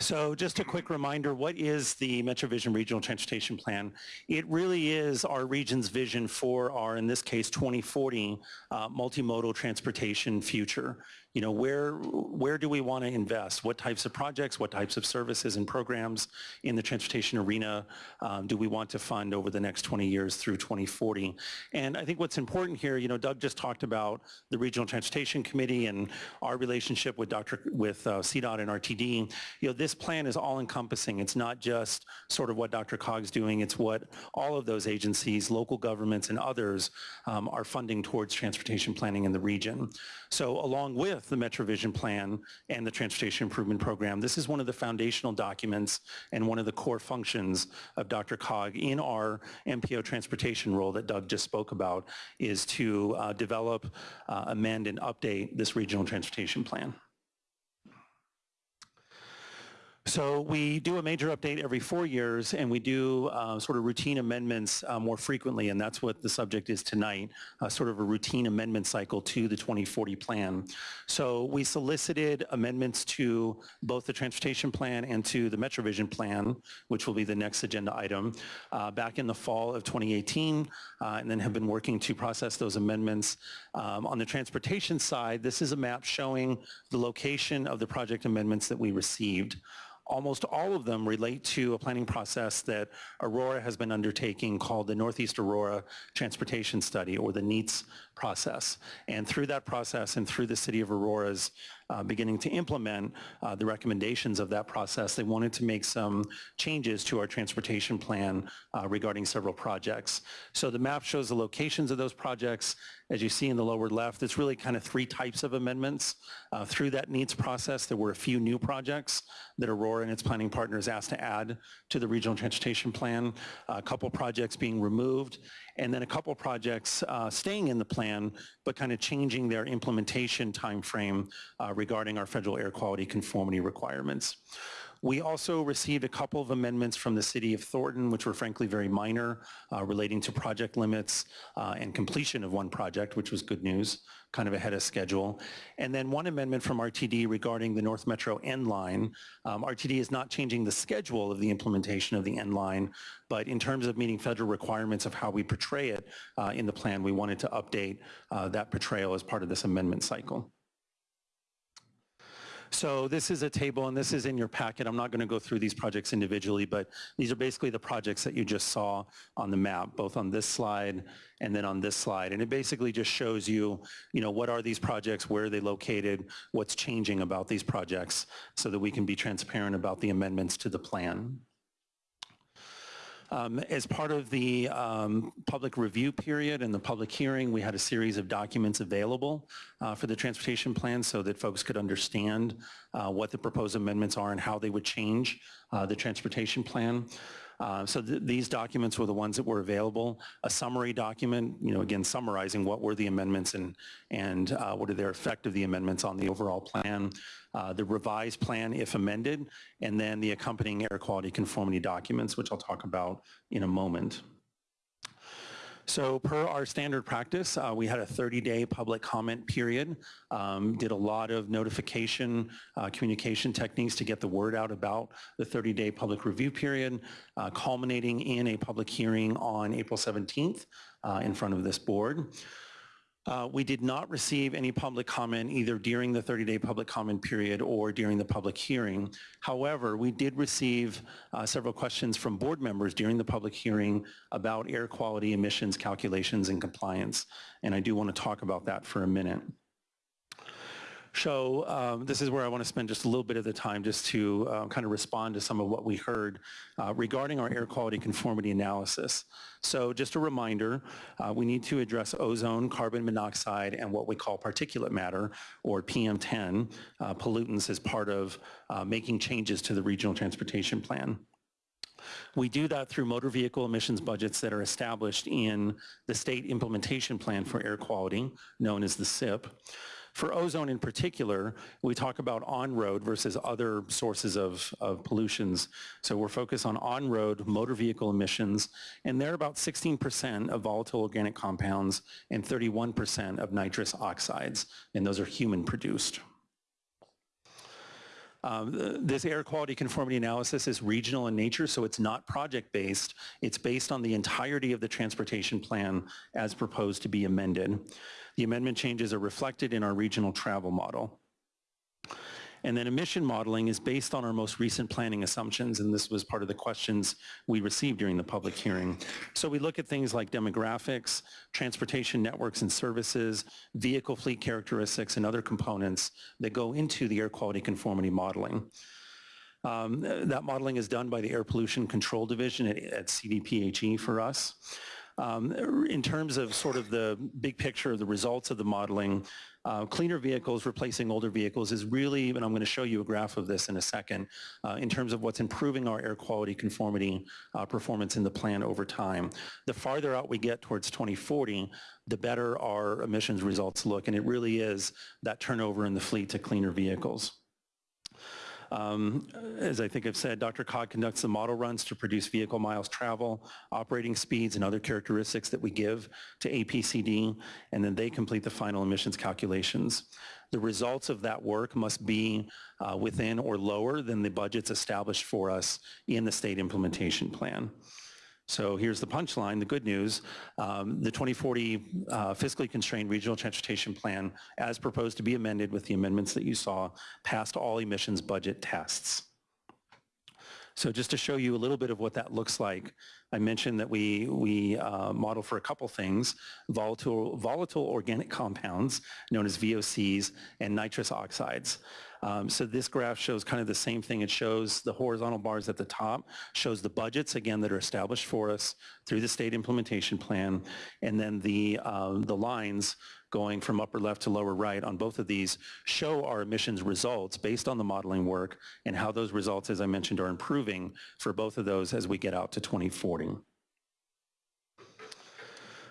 So just a quick reminder, what is the MetroVision Regional Transportation Plan? It really is our region's vision for our, in this case, 2040 uh, multimodal transportation future. You know, where, where do we want to invest? What types of projects, what types of services and programs in the transportation arena um, do we want to fund over the next 20 years through 2040? And I think what's important here, you know, Doug just talked about the Regional Transportation Committee and our relationship with Dr. with uh, CDOT and RTD. You know, this plan is all encompassing. It's not just sort of what DRCOG's doing. It's what all of those agencies, local governments and others um, are funding towards transportation planning in the region. So along with the MetroVision Plan and the Transportation Improvement Program, this is one of the foundational documents and one of the core functions of DRCOG in our MPO transportation role that Doug just spoke about is to uh, develop, uh, amend, and update this regional transportation plan. So we do a major update every four years, and we do uh, sort of routine amendments uh, more frequently, and that's what the subject is tonight, uh, sort of a routine amendment cycle to the 2040 plan. So we solicited amendments to both the transportation plan and to the MetroVision plan, which will be the next agenda item, uh, back in the fall of 2018, uh, and then have been working to process those amendments. Um, On the transportation side, this is a map showing the location of the project amendments that we received. Almost all of them relate to a planning process that Aurora has been undertaking called the Northeast Aurora Transportation Study, or the NEATS process. And through that process and through the city of Aurora's uh, beginning to implement uh, the recommendations of that process, they wanted to make some changes to our transportation plan uh, regarding several projects. So the map shows the locations of those projects. As you see in the lower left, it's really kind of three types of amendments. Uh, Through that NEATS process, there were a few new projects that Aurora and its planning partners asked to add to the regional transportation plan, a couple projects being removed, and then a couple projects uh, staying in the plan, but kind of changing their implementation timeframe uh, regarding our federal air quality conformity requirements. We also received a couple of amendments from the city of Thornton, which were frankly very minor, uh, relating to project limits uh, and completion of one project, which was good news, kind of ahead of schedule. And then one amendment from RTD regarding the North Metro N line. Um, RTD is not changing the schedule of the implementation of the N line, but in terms of meeting federal requirements of how we portray it uh, in the plan, we wanted to update uh, that portrayal as part of this amendment cycle. So this is a table, and this is in your packet. I'm not going to go through these projects individually, but these are basically the projects that you just saw on the map, both on this slide and then on this slide. And it basically just shows you, you know, what are these projects, where are they located, what's changing about these projects, so that we can be transparent about the amendments to the plan. Um, As part of the um, public review period and the public hearing, we had a series of documents available uh, for the transportation plan so that folks could understand uh, what the proposed amendments are and how they would change uh, the transportation plan. Uh, So th- these documents were the ones that were available. A summary document, you know, again, summarizing what were the amendments and, and uh, what are their effect of the amendments on the overall plan. Uh, The revised plan if amended, and then the accompanying air quality conformity documents, which I'll talk about in a moment. So per our standard practice, uh, we had a 30-day public comment period, um, did a lot of notification, uh, communication techniques to get the word out about the 30-day public review period, uh, culminating in a public hearing on April 17th uh, in front of this board. Uh, We did not receive any public comment either during the 30-day public comment period or during the public hearing. However, we did receive uh, several questions from board members during the public hearing about air quality emissions calculations and compliance, and I do want to talk about that for a minute. So um, this is where I want to spend just a little bit of the time just to uh, kind of respond to some of what we heard uh, regarding our air quality conformity analysis. So just a reminder, uh, we need to address ozone, carbon monoxide, and what we call particulate matter, or PM10, uh, pollutants as part of uh, making changes to the regional transportation plan. We do that through motor vehicle emissions budgets that are established in the state implementation plan for air quality, known as the SIP. For ozone in particular, we talk about on-road versus other sources of, of pollutions. So we're focused on on-road motor vehicle emissions, and they're about 16% of volatile organic compounds and 31% of nitrous oxides, and those are human-produced. Um, This air quality conformity analysis is regional in nature, so it's not project-based. It's based on the entirety of the transportation plan as proposed to be amended. The amendment changes are reflected in our regional travel model. And then emission modeling is based on our most recent planning assumptions, and this was part of the questions we received during the public hearing. So we look at things like demographics, transportation networks and services, vehicle fleet characteristics, and other components that go into the air quality conformity modeling. Um, That modeling is done by the Air Pollution Control Division at at CDPHE for us. Um, In terms of sort of the big picture of the results of the modeling, uh, cleaner vehicles replacing older vehicles is really, and I'm going to show you a graph of this in a second, uh, in terms of what's improving our air quality conformity uh, performance in the plan over time. The farther out we get towards 2040, the better our emissions results look, and it really is that turnover in the fleet to cleaner vehicles. Um, As I think I've said, DRCOG conducts the model runs to produce vehicle miles travel, operating speeds, and other characteristics that we give to APCD, and then they complete the final emissions calculations. The results of that work must be uh, within or lower than the budgets established for us in the state implementation plan. So here's the punchline, the good news. Um, The 2040 uh, fiscally constrained regional transportation plan, as proposed to be amended with the amendments that you saw, passed all emissions budget tests. So just to show you a little bit of what that looks like, I mentioned that we, we uh, model for a couple things, volatile, volatile organic compounds, known as VOCs, and nitrous oxides. Um, So this graph shows kind of the same thing. It shows the horizontal bars at the top, shows the budgets, again, that are established for us through the state implementation plan, and then the, um, the lines going from upper left to lower right on both of these show our emissions results based on the modeling work and how those results, as I mentioned, are improving for both of those as we get out to 2040.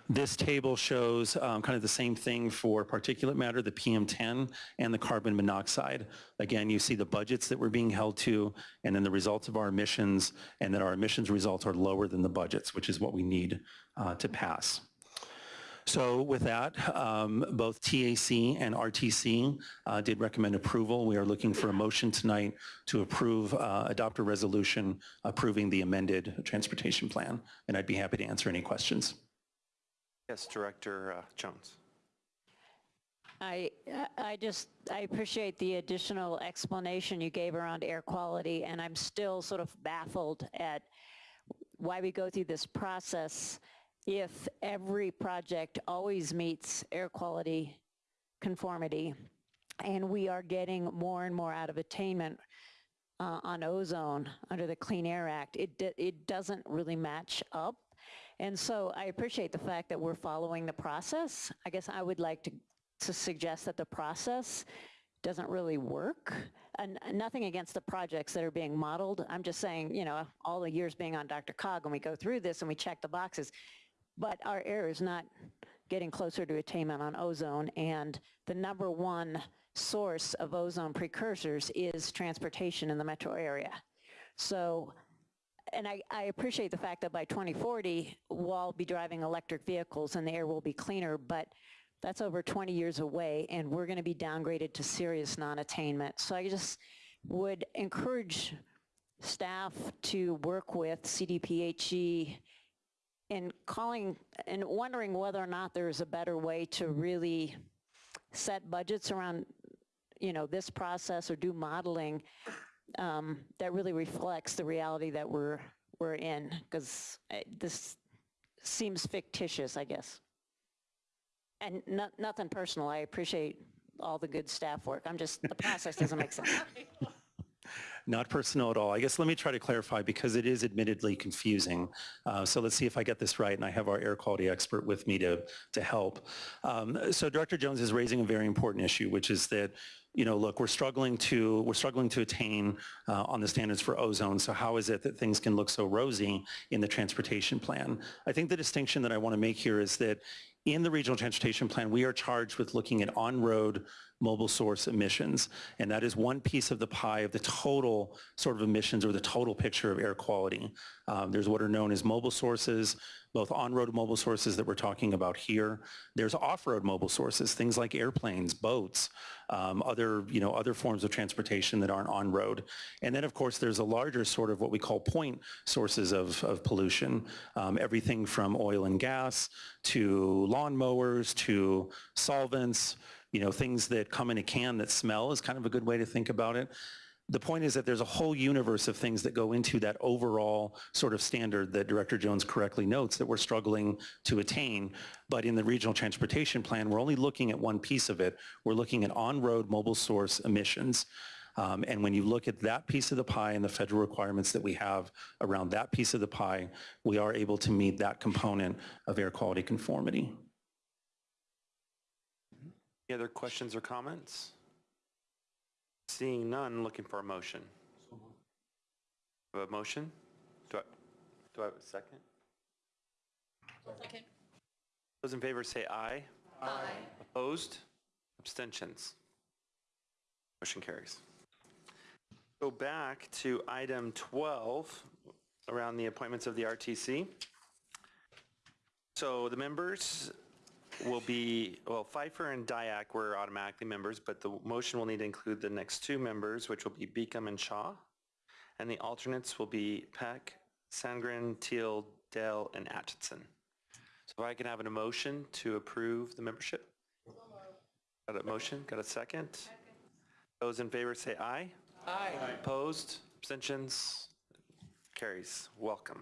This table shows um, kind of the same thing for particulate matter, the PM10, and the carbon monoxide. Again, you see the budgets that we're being held to, and then the results of our emissions, and that our emissions results are lower than the budgets, which is what we need uh, to pass. So with that, um, both TAC and RTC uh, did recommend approval. We are looking for a motion tonight to approve, uh, adopt a resolution approving the amended transportation plan, and I'd be happy to answer any questions. Yes, Director uh, Jones. I, I just, I appreciate the additional explanation you gave around air quality, and I'm still sort of baffled at why we go through this process if every project always meets air quality conformity, and we are getting more and more out of attainment uh, on ozone under the Clean Air Act, it, it doesn't really match up. And so I appreciate the fact that we're following the process. I guess I would like to, to suggest that the process doesn't really work. And nothing against the projects that are being modeled. I'm just saying, you know, all the years being on DRCOG and we go through this and we check the boxes, but our air is not getting closer to attainment on ozone. And the number one source of ozone precursors is transportation in the metro area. So and I, I appreciate the fact that by 2040, we'll all be driving electric vehicles and the air will be cleaner, but that's over 20 years away, and we're going to be downgraded to serious non-attainment. So I just would encourage staff to work with CDPHE in calling and wondering whether or not there's a better way to really set budgets around, you know, this process or do modeling um, that really reflects the reality that we're, we're in, because this seems fictitious, I guess. And no, nothing personal, I appreciate all the good staff work, I'm just, the process doesn't make sense. Not personal at all. I guess let me try to clarify because it is admittedly confusing. Uh, so let's see if I get this right and I have our air quality expert with me to, to help. Um, so Director Jones is raising a very important issue, which is that you know, look, we're struggling to we're struggling to attain uh, on the standards for ozone. So how is it that things can look so rosy in the transportation plan? I think the distinction that I want to make here is that in the regional transportation plan, we are charged with looking at on-road mobile source emissions. And that is one piece of the pie of the total sort of emissions or the total picture of air quality. Um, there's what are known as mobile sources, both on-road mobile sources that we're talking about here. There's off-road mobile sources, things like airplanes, boats, um, other, you know, other forms of transportation that aren't on-road. And then, of course, there's a larger sort of what we call point sources of, of pollution, um, everything from oil and gas to lawnmowers to solvents, you know, things that come in a can that smell is kind of a good way to think about it. The point is that there's a whole universe of things that go into that overall sort of standard that Director Jones correctly notes that we're struggling to attain. But in the regional transportation plan, we're only looking at one piece of it. We're looking at on-road mobile source emissions. Um, and when you look at that piece of the pie and the federal requirements that we have around that piece of the pie, we are able to meet that component of air quality conformity. Any other questions or comments? Seeing none, looking for a motion. Do I a motion? Do I, do I have a second? Second. Those in favor say aye. Aye. Opposed? Abstentions? Motion carries. Go back to item 12, around the appointments of the RTC. So the members will be, well, Pfeiffer and Dyak were automatically members, but the motion will need to include the next two members, which will be Beacom and Shaw. And the alternates will be Peck, Sandgren, Teal, Dell, and Atchison. So if I can have an motion to approve the membership? Got a motion? Got a second? Those in favor say aye. Aye. Opposed? Abstentions? Carries. Welcome.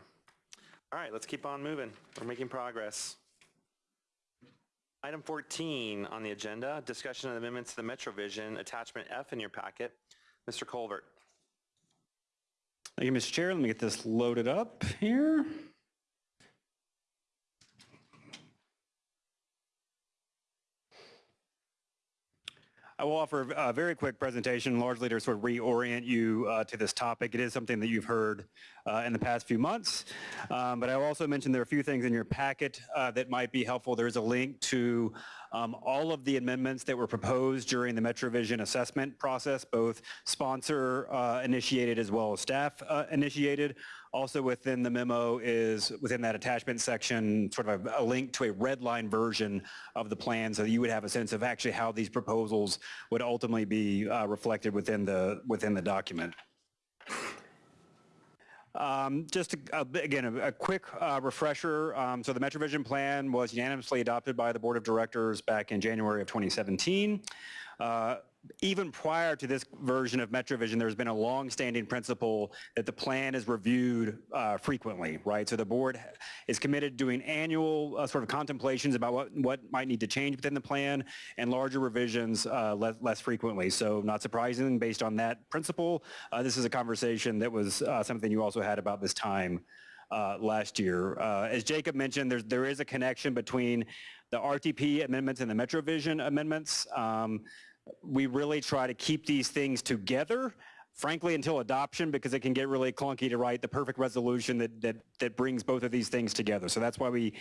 All right, let's keep on moving. We're making progress. Item 14 on the agenda, discussion of amendments to the MetroVision, attachment F in your packet. Mr. Calvert. Thank you, Mr. Chair. Let me get this loaded up here. I will offer a very quick presentation, largely to sort of reorient you uh, to this topic. It is something that you've heard uh, in the past few months, um, but I will also mention there are a few things in your packet uh, that might be helpful. There's a link to um, all of the amendments that were proposed during the MetroVision assessment process, both sponsor uh, initiated as well as staff uh, initiated. Also within the memo is, within that attachment section, sort of a, a, link to a red line version of the plan so that you would have a sense of actually how these proposals would ultimately be uh, reflected within the, within the document. Um, just again, a, a quick uh, refresher. Um, so the MetroVision plan was unanimously adopted by the Board of Directors back in January of 2017. uh, even prior to this version of MetroVision, there's been a long-standing principle that the plan is reviewed uh, frequently, right? So the board is committed to doing annual uh, sort of contemplations about what, what might need to change within the plan and larger revisions uh, less, less frequently. So not surprising, based on that principle, uh, this is a conversation that was uh, something you also had about this time uh, last year. As Jacob mentioned, there's, there is a connection between the RTP amendments and the MetroVision amendments. Um, we really try to keep these things together, frankly, until adoption, because it can get really clunky to write the perfect resolution that, that, that brings both of these things together. So that's why we,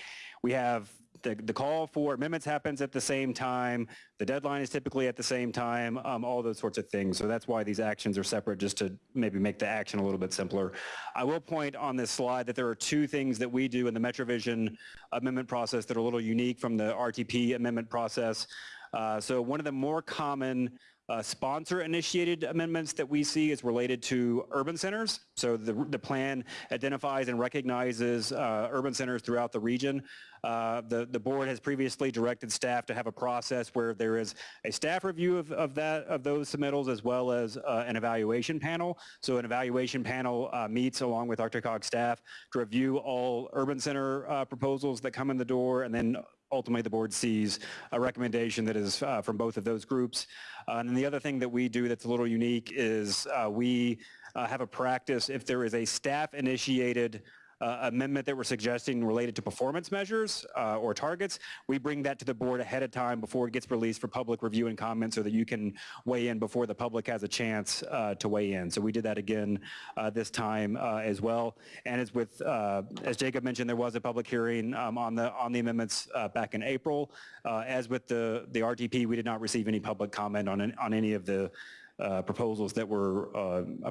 we have the, the call for amendments happens at the same time, the deadline is typically at the same time, um, all those sorts of things. So that's why these actions are separate, just to maybe make the action a little bit simpler. I will point on this slide that there are two things that we do in the MetroVision amendment process that are a little unique from the RTP amendment process. Uh, so one of the more common uh, sponsor-initiated amendments that we see is related to urban centers. So the, the plan identifies and recognizes uh, urban centers throughout the region. Uh, the, the board has previously directed staff to have a process where there is a staff review of, of that of those submittals as well as uh, an evaluation panel. So an evaluation panel uh, meets along with DRCOG staff to review all urban center proposals that come in the door and then ultimately the board sees a recommendation that is uh, from both of those groups. Uh, and then the other thing that we do that's a little unique is uh, we uh, have a practice if there is a staff-initiated uh, amendment that we're suggesting related to performance measures uh, or targets, we bring that to the board ahead of time before it gets released for public review and comment so that you can weigh in before the public has a chance uh, to weigh in. So we did that again uh, this time uh, as well. And as with, uh, as Jacob mentioned, there was a public hearing um, on the on the amendments back in April. as with the the RTP, we did not receive any public comment on on any of the proposals that were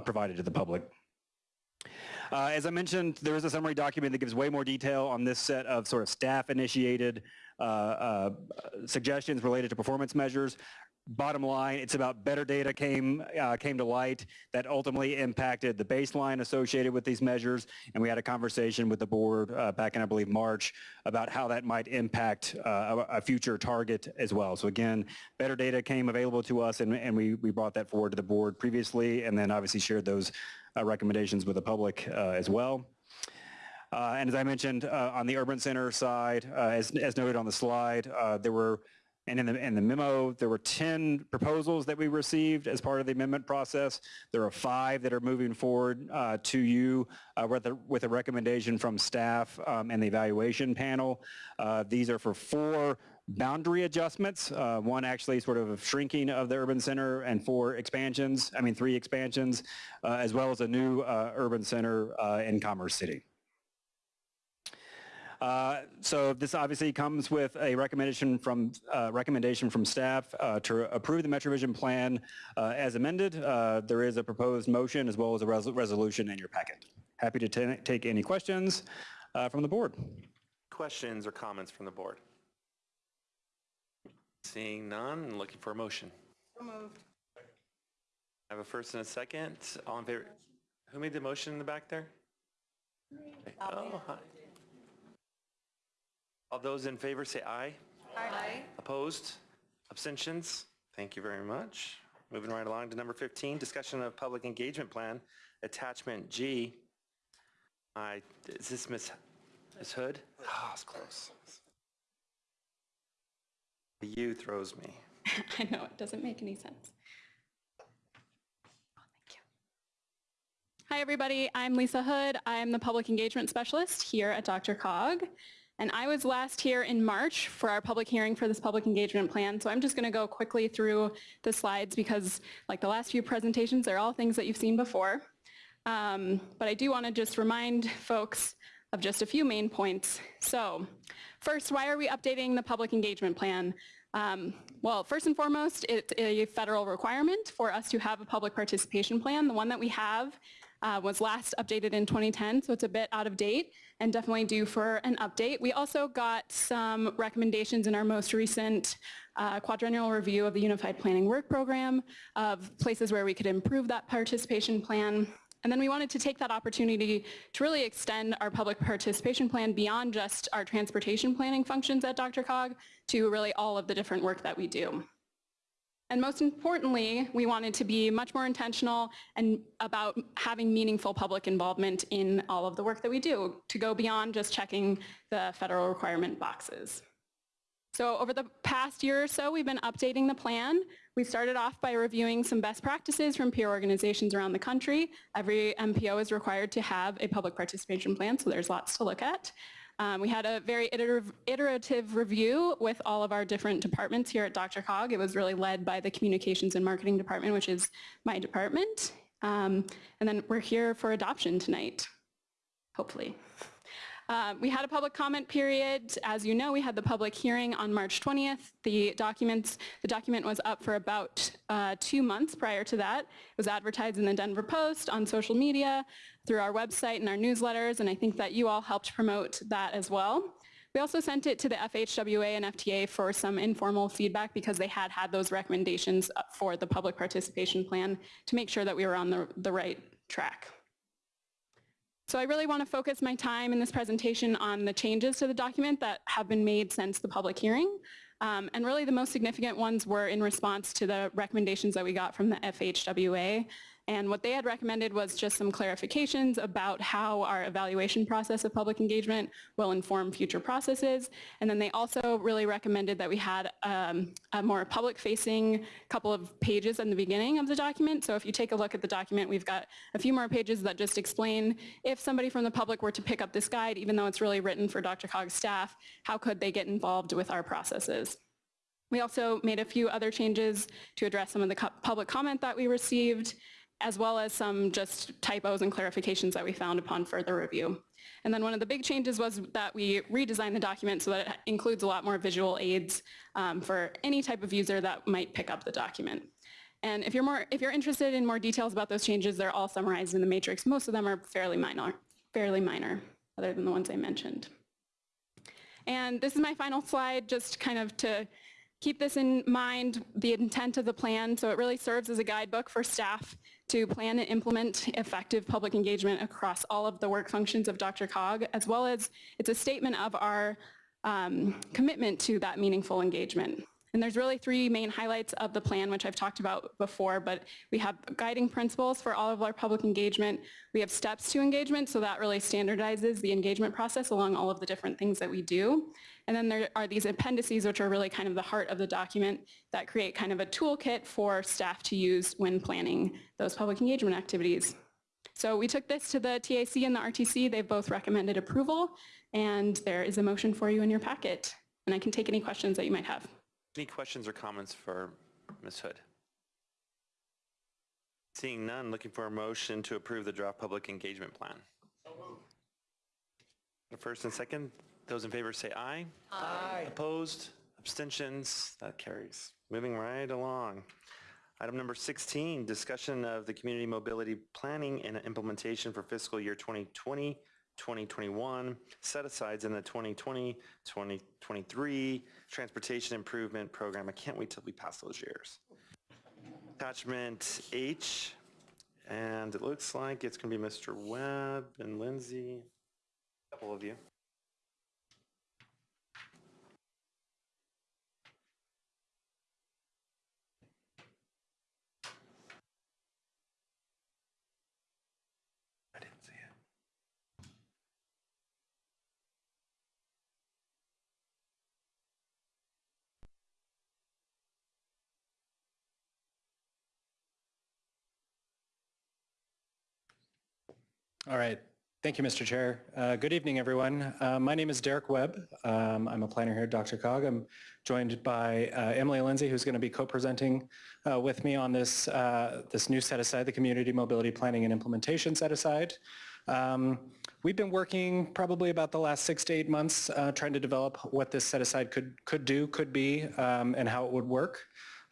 provided to the public. Uh, as I mentioned, there is a summary document that gives way more detail on this set of sort of staff-initiated uh, uh, suggestions related to performance measures. Bottom line, it's about better data came uh, came to light that ultimately impacted the baseline associated with these measures, and we had a conversation with the board uh, back in, I believe, March about how that might impact uh, a, future target as well. So again, better data came available to us, and, and we, we brought that forward to the board previously, and then obviously shared those uh, recommendations with the public uh, as well. Uh, and as I mentioned, on the urban center side, as, as noted on the slide, there were and in the, in the memo, there were 10 proposals that we received as part of the amendment process. There are five that are moving forward uh, to you uh, with, a, with, a, recommendation from staff um, and the evaluation panel. Uh, these are for four boundary adjustments, uh, one actually sort of shrinking of the urban center and four expansions, I mean three expansions, uh, as well as a new uh, urban center uh, in Commerce City. Uh, so this obviously comes with a recommendation from uh, recommendation from staff uh, to approve the MetroVision plan uh, as amended. there is a proposed motion as well as a res resolution in your packet. Happy to take any questions from the board. Questions or comments from the board? Seeing none, looking for a motion. So moved. I have a first and a second. All in favor? Who made the motion in the back there? Oh, hi. All those in favor say aye. Aye. Opposed? Abstentions? Thank you very much. Moving right along to number 15, discussion of public engagement plan, attachment G. I, is this Miss, Miss Hood? Oh, it's close. The U throws me. I know, it doesn't make any sense. Oh, thank you. Hi, everybody. I'm Lisa Hood. I'm the Public Engagement Specialist here at DRCOG. And I was last here in March for our public hearing for this public engagement plan. So I'm just going to go quickly through the slides because like the last few presentations, they're all things that you've seen before. Um, but I do want to just remind folks of just a few main points. So first, why are we updating the public engagement plan? Um, well, first and foremost, it's a federal requirement for us to have a public participation plan. The one that we have uh, was last updated in 2010, so it's a bit out of date and definitely due for an update. We also got some recommendations in our most recent uh, quadrennial review of the Unified Planning Work Program of places where we could improve that participation plan. And then we wanted to take that opportunity to really extend our public participation plan beyond just our transportation planning functions at DRCOG to really all of the different work that we do. And most importantly, we wanted to be much more intentional and about having meaningful public involvement in all of the work that we do, to go beyond just checking the federal requirement boxes. So over the past year or so, we've been updating the plan. We started off by reviewing some best practices from peer organizations around the country. Every MPO is required to have a public participation plan, so there's lots to look at. Um, we had a very iterative, iterative review with all of our different departments here at DRCOG. It was really led by the Communications and Marketing Department, which is my department. Um, and then we're here for adoption tonight, hopefully. Uh, we had a public comment period. As you know, we had the public hearing on March 20th. The documents, the document was up for about uh, two months prior to that. It was advertised in the Denver Post, on social media, through our website and our newsletters, and I think that you all helped promote that as well. We also sent it to the FHWA and FTA for some informal feedback because they had had those recommendations for the public participation plan to make sure that we were on the, the right track. So I really want to focus my time in this presentation on the changes to the document that have been made since the public hearing. Um, and really the most significant ones were in response to the recommendations that we got from the FHWA. And what they had recommended was just some clarifications about how our evaluation process of public engagement will inform future processes. And then they also really recommended that we had um, a more public-facing couple of pages in the beginning of the document. So if you take a look at the document, we've got a few more pages that just explain if somebody from the public were to pick up this guide, even though it's really written for DRCOG's staff, how could they get involved with our processes? We also made a few other changes to address some of the public comment that we received as well as some just typos and clarifications that we found upon further review. And then one of the big changes was that we redesigned the document so that it includes a lot more visual aids um, for any type of user that might pick up the document. And if you're, more, if you're interested in more details about those changes, they're all summarized in the matrix. Most of them are fairly minor, fairly minor, other than the ones I mentioned. And this is my final slide, just kind of to keep this in mind, the intent of the plan. So it really serves as a guidebook for staff to plan and implement effective public engagement across all of the work functions of DRCOG, as well as it's a statement of our um, commitment to that meaningful engagement. And there's really three main highlights of the plan, which I've talked about before, but we have guiding principles for all of our public engagement. We have steps to engagement, so that really standardizes the engagement process along all of the different things that we do. And then there are these appendices, which are really kind of the heart of the document that create kind of a toolkit for staff to use when planning those public engagement activities. So we took this to the TAC and the RTC. They've both recommended approval, and there is a motion for you in your packet. And I can take any questions that you might have. Any questions or comments for Ms. Hood? Seeing none, looking for a motion to approve the draft public engagement plan. The first and second, those in favor say aye. Aye. Opposed? Abstentions? That carries. Moving right along. Item number 16, discussion of the community mobility planning and implementation for fiscal year 2020, 2021, set-asides in the 2020-2023 Transportation Improvement Program. I can't wait till we pass those years. Attachment H, and it looks like it's going to be Mr. Webb and Lindsay, a couple of you. All right. Thank you, Mr. Chair. Uh, good evening, everyone. Uh, my name is Derek Webb. Um, I'm a planner here at DRCOG. I'm joined by uh, Emily Lindsay, who's going to be co-presenting uh, with me on this, uh, this new set-aside, the Community Mobility Planning and Implementation set-aside. Um, we've been working probably about the last six to eight months uh, trying to develop what this set-aside could, could do, could be, um, and how it would work.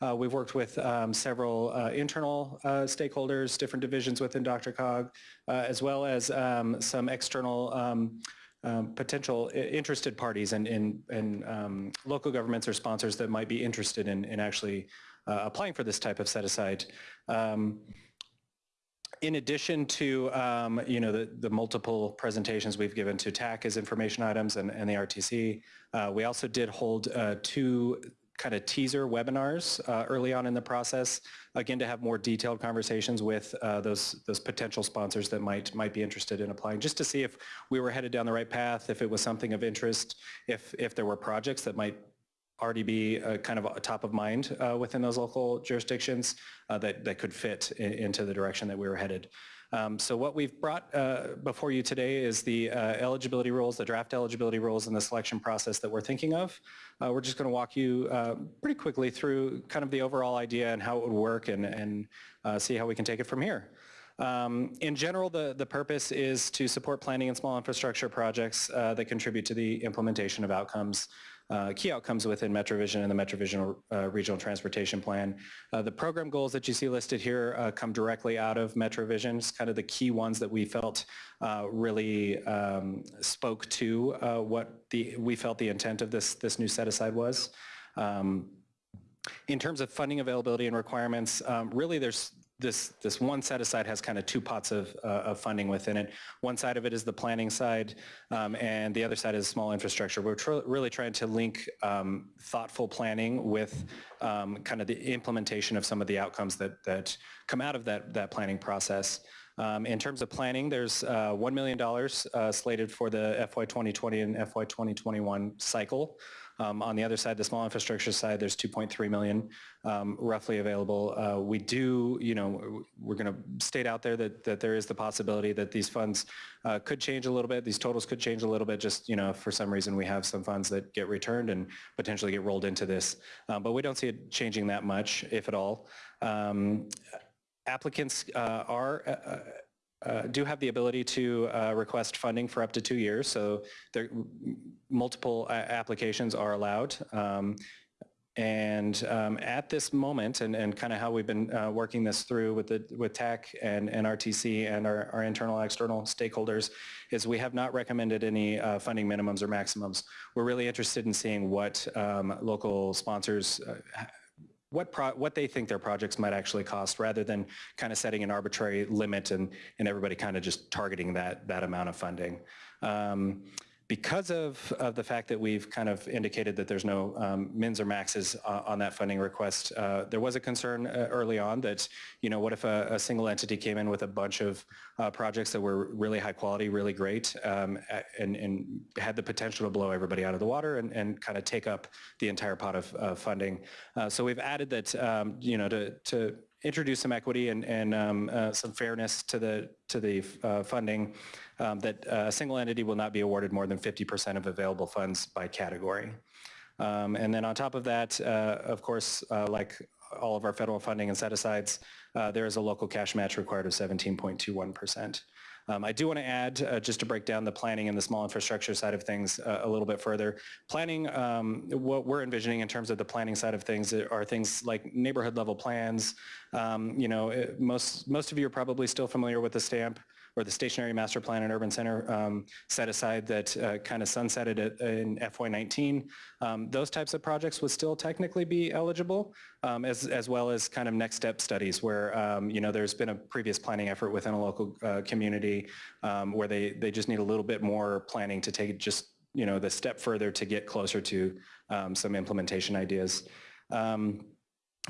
Uh, we've worked with um, several uh, internal uh, stakeholders, different divisions within DRCOG, uh, as well as um, some external um, um potential interested parties and, in, in, um, local governments or sponsors that might be interested in, in actually uh, applying for this type of set-aside. Um, in addition to um, you know the, the multiple presentations we've given to TAC as information items and, and the RTC, uh, we also did hold uh, two kind of teaser webinars uh, early on in the process, again, to have more detailed conversations with uh, those those potential sponsors that might might be interested in applying, just to see if we were headed down the right path, if it was something of interest, if if there were projects that might already be uh, kind of top of mind uh, within those local jurisdictions uh, that, that could fit i- into the direction that we were headed. Um, So what we've brought uh, before you today is the uh, eligibility rules, the draft eligibility rules and the selection process that we're thinking of. Uh, We're just going to walk you uh, pretty quickly through kind of the overall idea and how it would work and, and uh, see how we can take it from here. Um, In general, the, the purpose is to support planning and small infrastructure projects uh, that contribute to the implementation of outcomes, uh, key outcomes within MetroVision and the MetroVision uh, Regional Transportation Plan. Uh, The program goals that you see listed here uh, come directly out of MetroVision. It's kind of the key ones that we felt uh, really um, spoke to uh, what the, we felt the intent of this, this new set aside was. Um, in terms of funding availability and requirements, um, really there's this, this one set aside has kind of two pots of, uh, of funding within it. One side of it is the planning side, um, and the other side is small infrastructure. We're tr- really trying to link um, thoughtful planning with um, kind of the implementation of some of the outcomes that, that come out of that, that planning process. Um, In terms of planning, there's uh, $1 million uh, slated for the FY 2020 and FY 2021 cycle. Um, On the other side, the small infrastructure side, there's 2.3 million um, roughly available. Uh, We do, you know, we're going to state out there that, that there is the possibility that these funds uh, could change a little bit, these totals could change a little bit, just, you know, for some reason we have some funds that get returned and potentially get rolled into this. Um, But we don't see it changing that much, if at all. Um, Applicants uh, are uh, do have the ability to uh, request funding for up to two years, so there, multiple uh, applications are allowed. Um, And um, at this moment, and, and kind of how we've been uh, working this through with the, with TAC and, and RTC and our, our internal external stakeholders, is we have not recommended any uh, funding minimums or maximums. We're really interested in seeing what um, local sponsors uh, what what they think their projects might actually cost rather than kind of setting an arbitrary limit and, and everybody kind of just targeting that, that amount of funding. Um, because of, of the fact that we've kind of indicated that there's no um, mins or maxes uh, on that funding request, uh, there was a concern uh, early on that, you know, what if a, a single entity came in with a bunch of uh, projects that were really high quality, really great, um, and, and had the potential to blow everybody out of the water and, and kind of take up the entire pot of funding. Uh, so we've added that, um, you know, to, to introduce some equity and, and um, uh, some fairness to the, to the uh, funding, um, that uh, a single entity will not be awarded more than 50% of available funds by category. Um, And then on top of that, uh, of course, uh, like all of our federal funding and set-asides, there is a local cash match required of 17.21%. Um, I do want to add, uh, just to break down the planning and the small infrastructure side of things uh, a little bit further. Planning, um, what we're envisioning in terms of the planning side of things are things like neighborhood level plans. Um, You know, it- most, most of you are probably still familiar with the STAMP or the Station Area Master Plan and Urban Center um, set aside that uh, kind of sunsetted in FY19. Um, Those types of projects would still technically be eligible, um, as, as well as kind of next step studies where, um, you know, there's been a previous planning effort within a local uh, community um, where they, they just need a little bit more planning to take just, you know, the step further to get closer to um, some implementation ideas. Um,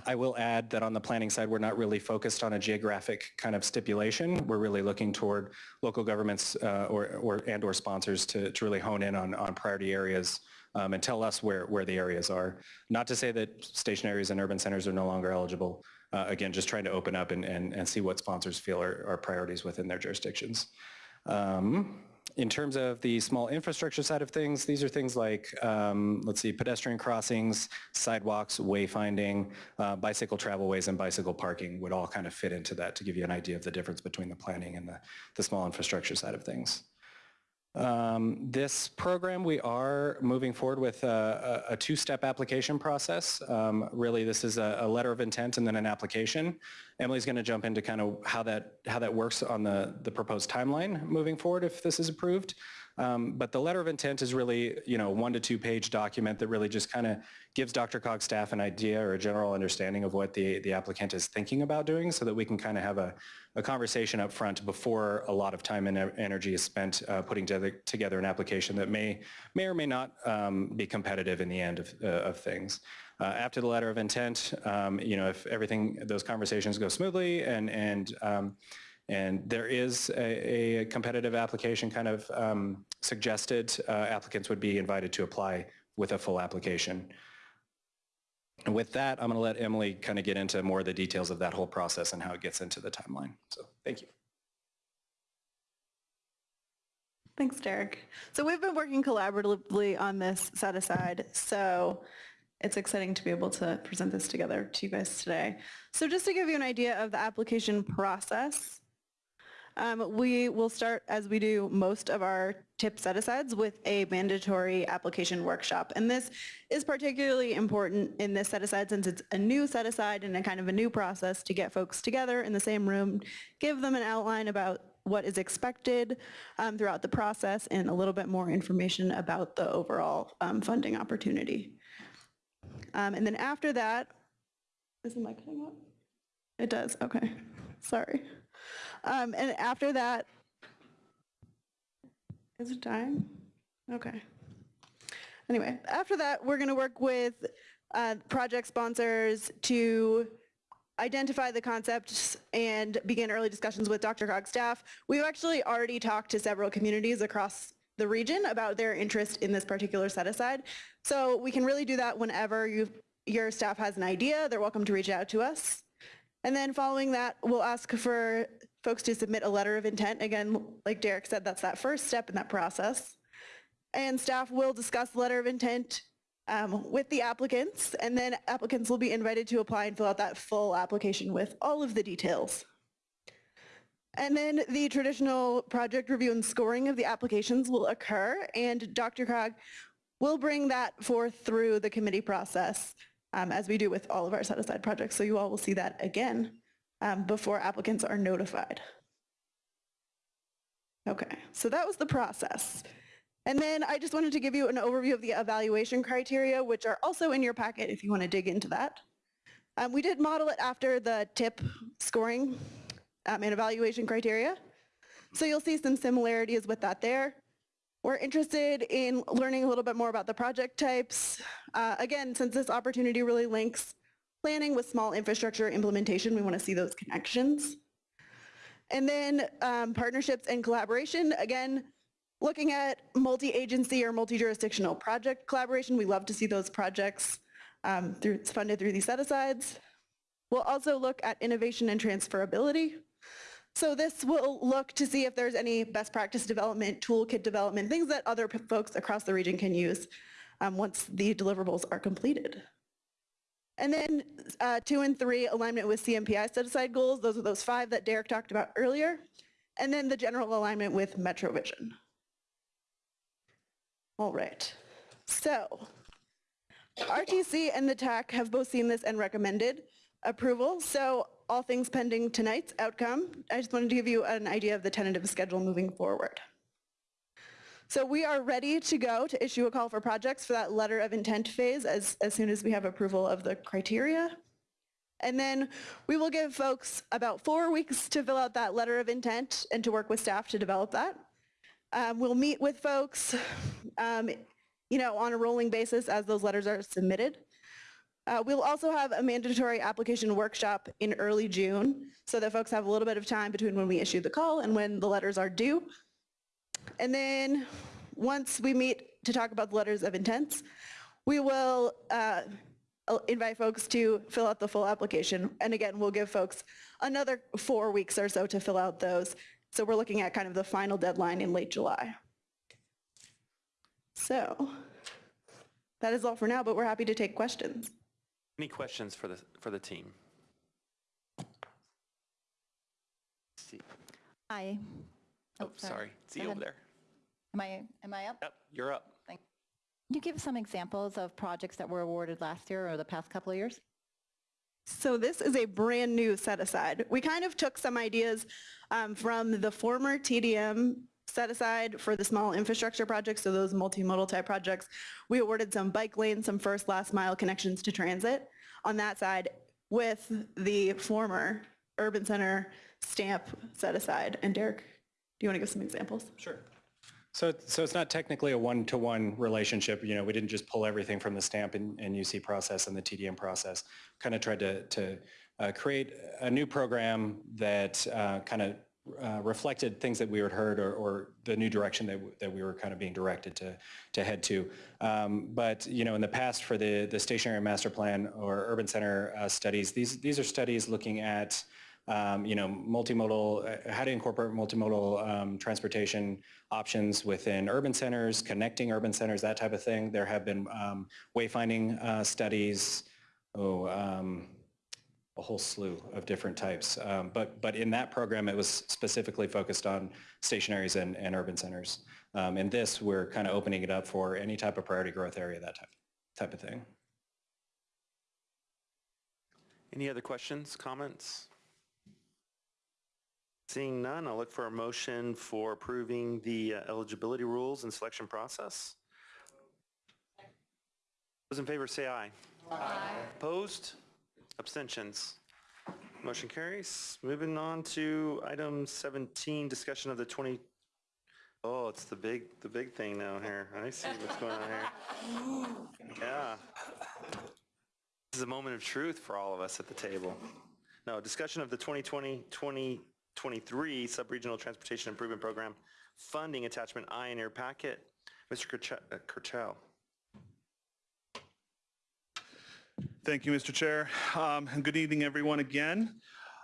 I will add that on the planning side, we're not really focused on a geographic kind of stipulation. We're really looking toward local governments uh, or, or, and or sponsors to, to really hone in on, on priority areas um, and tell us where, where the areas are. Not to say that station areas and urban centers are no longer eligible. Uh, Again, just trying to open up and, and, and see what sponsors feel are, are priorities within their jurisdictions. Um, In terms of the small infrastructure side of things, these are things like, um, let's see, pedestrian crossings, sidewalks, wayfinding, uh, bicycle travelways, and bicycle parking would all kind of fit into that to give you an idea of the difference between the planning and the, the small infrastructure side of things. Um, This program, we are moving forward with a, a a two-step application process. Um, Really, this is a, a letter of intent and then an application. Emily's going to jump into kind of how that, how that works on the, the proposed timeline moving forward if this is approved. Um, But the letter of intent is really, you know, one to two page document that really just kind of gives DRCOG staff an idea or a general understanding of what the, the applicant is thinking about doing so that we can kind of have a, a conversation up front before a lot of time and energy is spent uh, putting together, together an application that may, may or may not um, be competitive in the end of, uh, of things. Uh, After the letter of intent, um, you know, if everything, those conversations go smoothly and, and, um, and there is a, a competitive application kind of um, suggested, uh, applicants would be invited to apply with a full application. And with that, I'm going to let Emily kind of get into more of the details of that whole process and how it gets into the timeline. So thank you. Thanks, Derek. So we've been working collaboratively on this set aside, so it's exciting to be able to present this together to you guys today. So just to give you an idea of the application process, um, we will start, as we do most of our tip set-asides, with a mandatory application workshop. And this is particularly important in this set-aside since it's a new set-aside and a kind of a new process to get folks together in the same room, give them an outline about what is expected um, throughout the process and a little bit more information about the overall um, funding opportunity. Um, and then after that, is the mic cutting out? It does, okay, sorry. Um, and after that, is it time? Okay. Anyway, after that, we're gonna work with uh, project sponsors to identify the concepts and begin early discussions with DRCOG staff. We've actually already talked to several communities across the region about their interest in this particular set-aside. So we can really do that whenever you, your staff has an idea, they're welcome to reach out to us. And then following that, we'll ask for folks to submit a letter of intent. Again, like Derek said, that's that first step in that process. And staff will discuss the letter of intent um, with the applicants, and then applicants will be invited to apply and fill out that full application with all of the details. And then the traditional project review and scoring of the applications will occur, and DRCOG will bring that forth through the committee process, um, as we do with all of our set-aside projects. So you all will see that again um, before applicants are notified. Okay, so that was the process. And then I just wanted to give you an overview of the evaluation criteria, which are also in your packet if you want to dig into that. Um, we did model it after the TIP scoring um, and evaluation criteria. So you'll see some similarities with that there. We're interested in learning a little bit more about the project types. Uh, again, since this opportunity really links planning with small infrastructure implementation, we want to see those connections. And then um, partnerships and collaboration, again, looking at multi-agency or multi-jurisdictional project collaboration. We love to see those projects um, through, funded through these set-asides. We'll also look at innovation and transferability. So this will look to see if there's any best practice development, toolkit development, things that other folks across the region can use um, once the deliverables are completed. And then uh, two and three, alignment with CMPI set-aside goals. Those are those five that Derek talked about earlier. And then the general alignment with MetroVision. All right. So RTC and the TAC have both seen this and recommended approval. So all things pending tonight's outcome, I just wanted to give you an idea of the tentative schedule moving forward. So we are ready to go to issue a call for projects for that letter of intent phase as, as soon as we have approval of the criteria. And then we will give folks about four weeks to fill out that letter of intent and to work with staff to develop that. Um, we'll meet with folks, um, you know, on a rolling basis as those letters are submitted. Uh, we'll also have a mandatory application workshop in early June so that folks have a little bit of time between when we issue the call and when the letters are due. And then once we meet to talk about the letters of intents, we will uh, invite folks to fill out the full application. And again, we'll give folks another four weeks or so to fill out those. So we're looking at kind of the final deadline in late July. So that is all for now, but we're happy to take questions. Any questions for the, for the team? Hi. Oh, sorry. See you over there. Am I, am I up? Yep, you're up. Thank- you. Can you give some examples of projects that were awarded last year or the past couple of years? So this is a brand new set aside. We kind of took some ideas um, from the former TDM set aside for the small infrastructure projects, so those multimodal type projects. We awarded some bike lanes, some first last mile connections to transit on that side with the former urban center stamp set aside. And Derek, do you want to give some examples? Sure. So, so it's not technically a one-to-one relationship, you know, we didn't just pull everything from the stamp and, and UC process and the TDM process. Kind of tried to, to uh, create a new program that uh, kind of uh, reflected things that we had heard or, or the new direction that, that we were kind of being directed to, to head to. Um, But, you know, in the past for the, the station area master plan or urban center uh, studies, these, these are studies looking at um, you know, multimodal, uh, how to incorporate multimodal um, transportation options within urban centers, connecting urban centers, that type of thing. There have been um, wayfinding uh, studies, oh, um, a whole slew of different types. Um, but, but in that program, it was specifically focused on station areas and, and urban centers. Um, in this, we're kind of opening it up for any type of priority growth area, that type, type of thing. Any other questions, comments? Seeing none, I'll look for a motion for approving the uh, eligibility rules and selection process. Those in favor say aye. Aye. Opposed? Abstentions? Motion carries. Moving on to item 17, discussion of the 20, oh, it's the big, the big thing now here. I see what's going on here. Yeah. This is a moment of truth for all of us at the table. No, discussion of the 2020-2023 Sub-Regional Transportation Improvement Program funding attachment I in your packet. Mr. Kirch- uh, Kirchhoff. Thank you, Mr. Chair. Um, and good evening, everyone, again.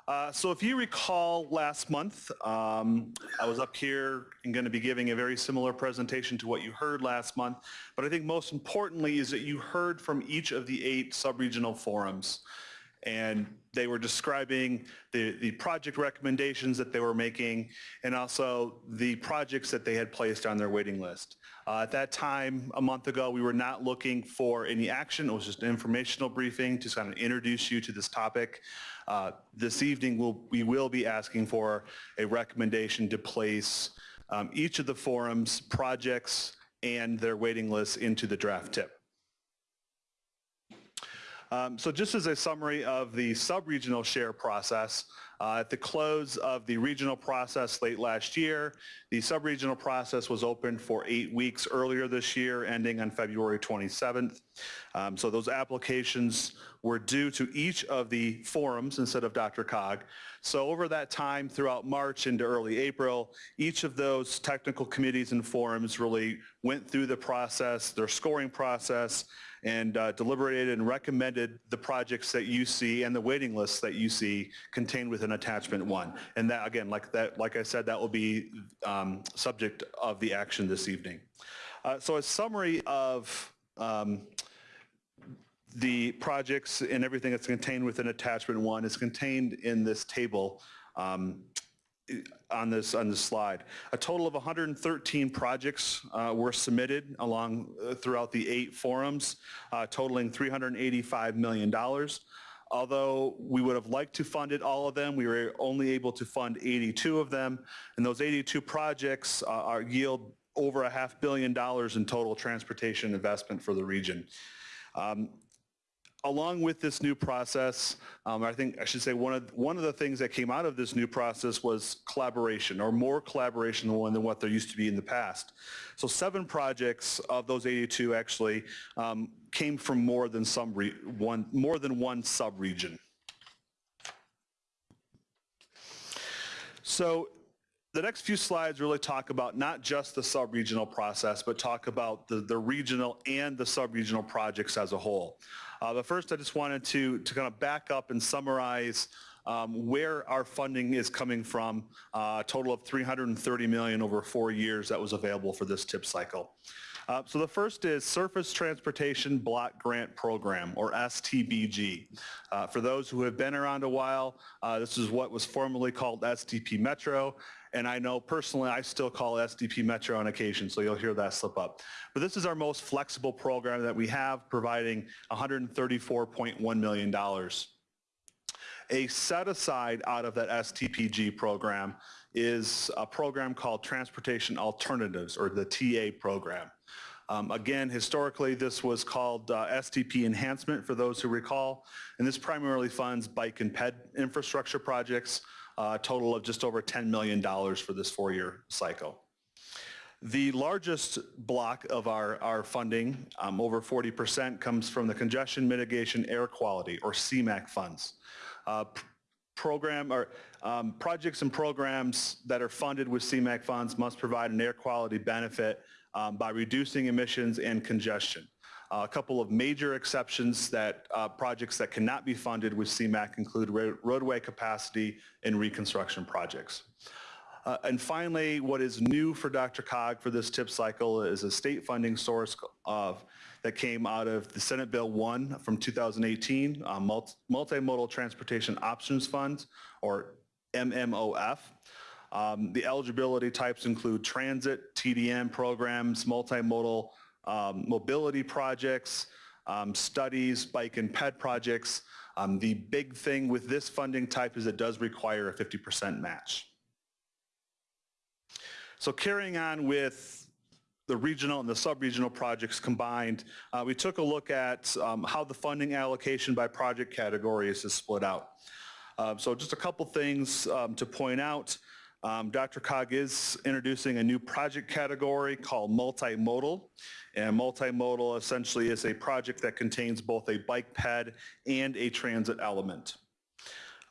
Uh, so if you recall last month, um, I was up here and going to be giving a very similar presentation to what you heard last month. But I think most importantly is that you heard from each of the eight sub-regional forums. And they were describing the, the project recommendations that they were making and also the projects that they had placed on their waiting list. Uh, At that time, a month ago, we were not looking for any action. It was just an informational briefing to kind of introduce you to this topic. Uh, This evening, we'll, we will be asking for a recommendation to place um, each of the forums, projects, and their waiting lists into the draft tip. Um, So just as a summary of the sub-regional share process, uh, at the close of the regional process late last year, the sub-regional process was open for eight weeks earlier this year, ending on February 27th. Um, So those applications were due to each of the forums instead of DRCOG. So over that time throughout March into early April, each of those technical committees and forums really went through the process, their scoring process, and uh, deliberated and recommended the projects that you see and the waiting lists that you see contained within attachment one. And that, again, like that, like I said, that will be um, subject of the action this evening. Uh, So a summary of um, the projects and everything that's contained within attachment one is contained in this table um, on this, on this slide. A total of 113 projects uh, were submitted along, uh, throughout the eight forums, uh, totaling $385 million. Although we would have liked to fund it, all of them, we were only able to fund 82 of them. And those 82 projects uh, are yield over a half billion dollars in total transportation investment for the region. Um, along with this new process, um, I think I should say one of one of the things that came out of this new process was collaboration, or more collaboration than what there used to be in the past. So seven projects of those 82 actually um, came from more than some one more than one sub-region. So the next few slides really talk about not just the sub-regional process, but talk about the, the regional and the sub-regional projects as a whole. Uh, but first, I just wanted to, to kind of back up and summarize um, where our funding is coming from, uh, a total of 330 million over four years that was available for this tip cycle. Uh, so the first is Surface Transportation Block Grant Program, or STBG. Uh, for those who have been around a while, uh, this is what was formerly called STP Metro, and I know personally I still call STP Metro on occasion, so you'll hear that slip up. But this is our most flexible program that we have, providing $134.1 million. A set aside out of that STBG program is a program called Transportation Alternatives, or the TA program. Um, Again, historically, this was called uh, STP Enhancement, for those who recall, and this primarily funds bike and ped infrastructure projects, a total of just over $10 million for this four-year cycle. The largest block of our, our funding, um, over 40%, comes from the Congestion Mitigation Air Quality, or CMAQ funds. Uh, Program, or um, projects and programs that are funded with CMAQ funds must provide an air quality benefit um, by reducing emissions and congestion. Uh, A couple of major exceptions that, uh, projects that cannot be funded with CMAQ include roadway capacity and reconstruction projects. Uh, And finally, what is new for DRCOG for this tip cycle is a state funding source of, that came out of the Senate Bill 1 from 2018, uh, Mul- Multimodal Transportation Options Fund, or MMOF. Um, The eligibility types include transit, TDM programs, multimodal um, mobility projects, um, studies, bike and ped projects. Um, The big thing with this funding type is it does require a 50% match. So carrying on with the regional and the sub-regional projects combined, uh, we took a look at um, how the funding allocation by project categories is split out. Uh, So just a couple things um, to point out. Um, DRCOG is introducing a new project category called multimodal. And multimodal essentially is a project that contains both a bike ped and a transit element.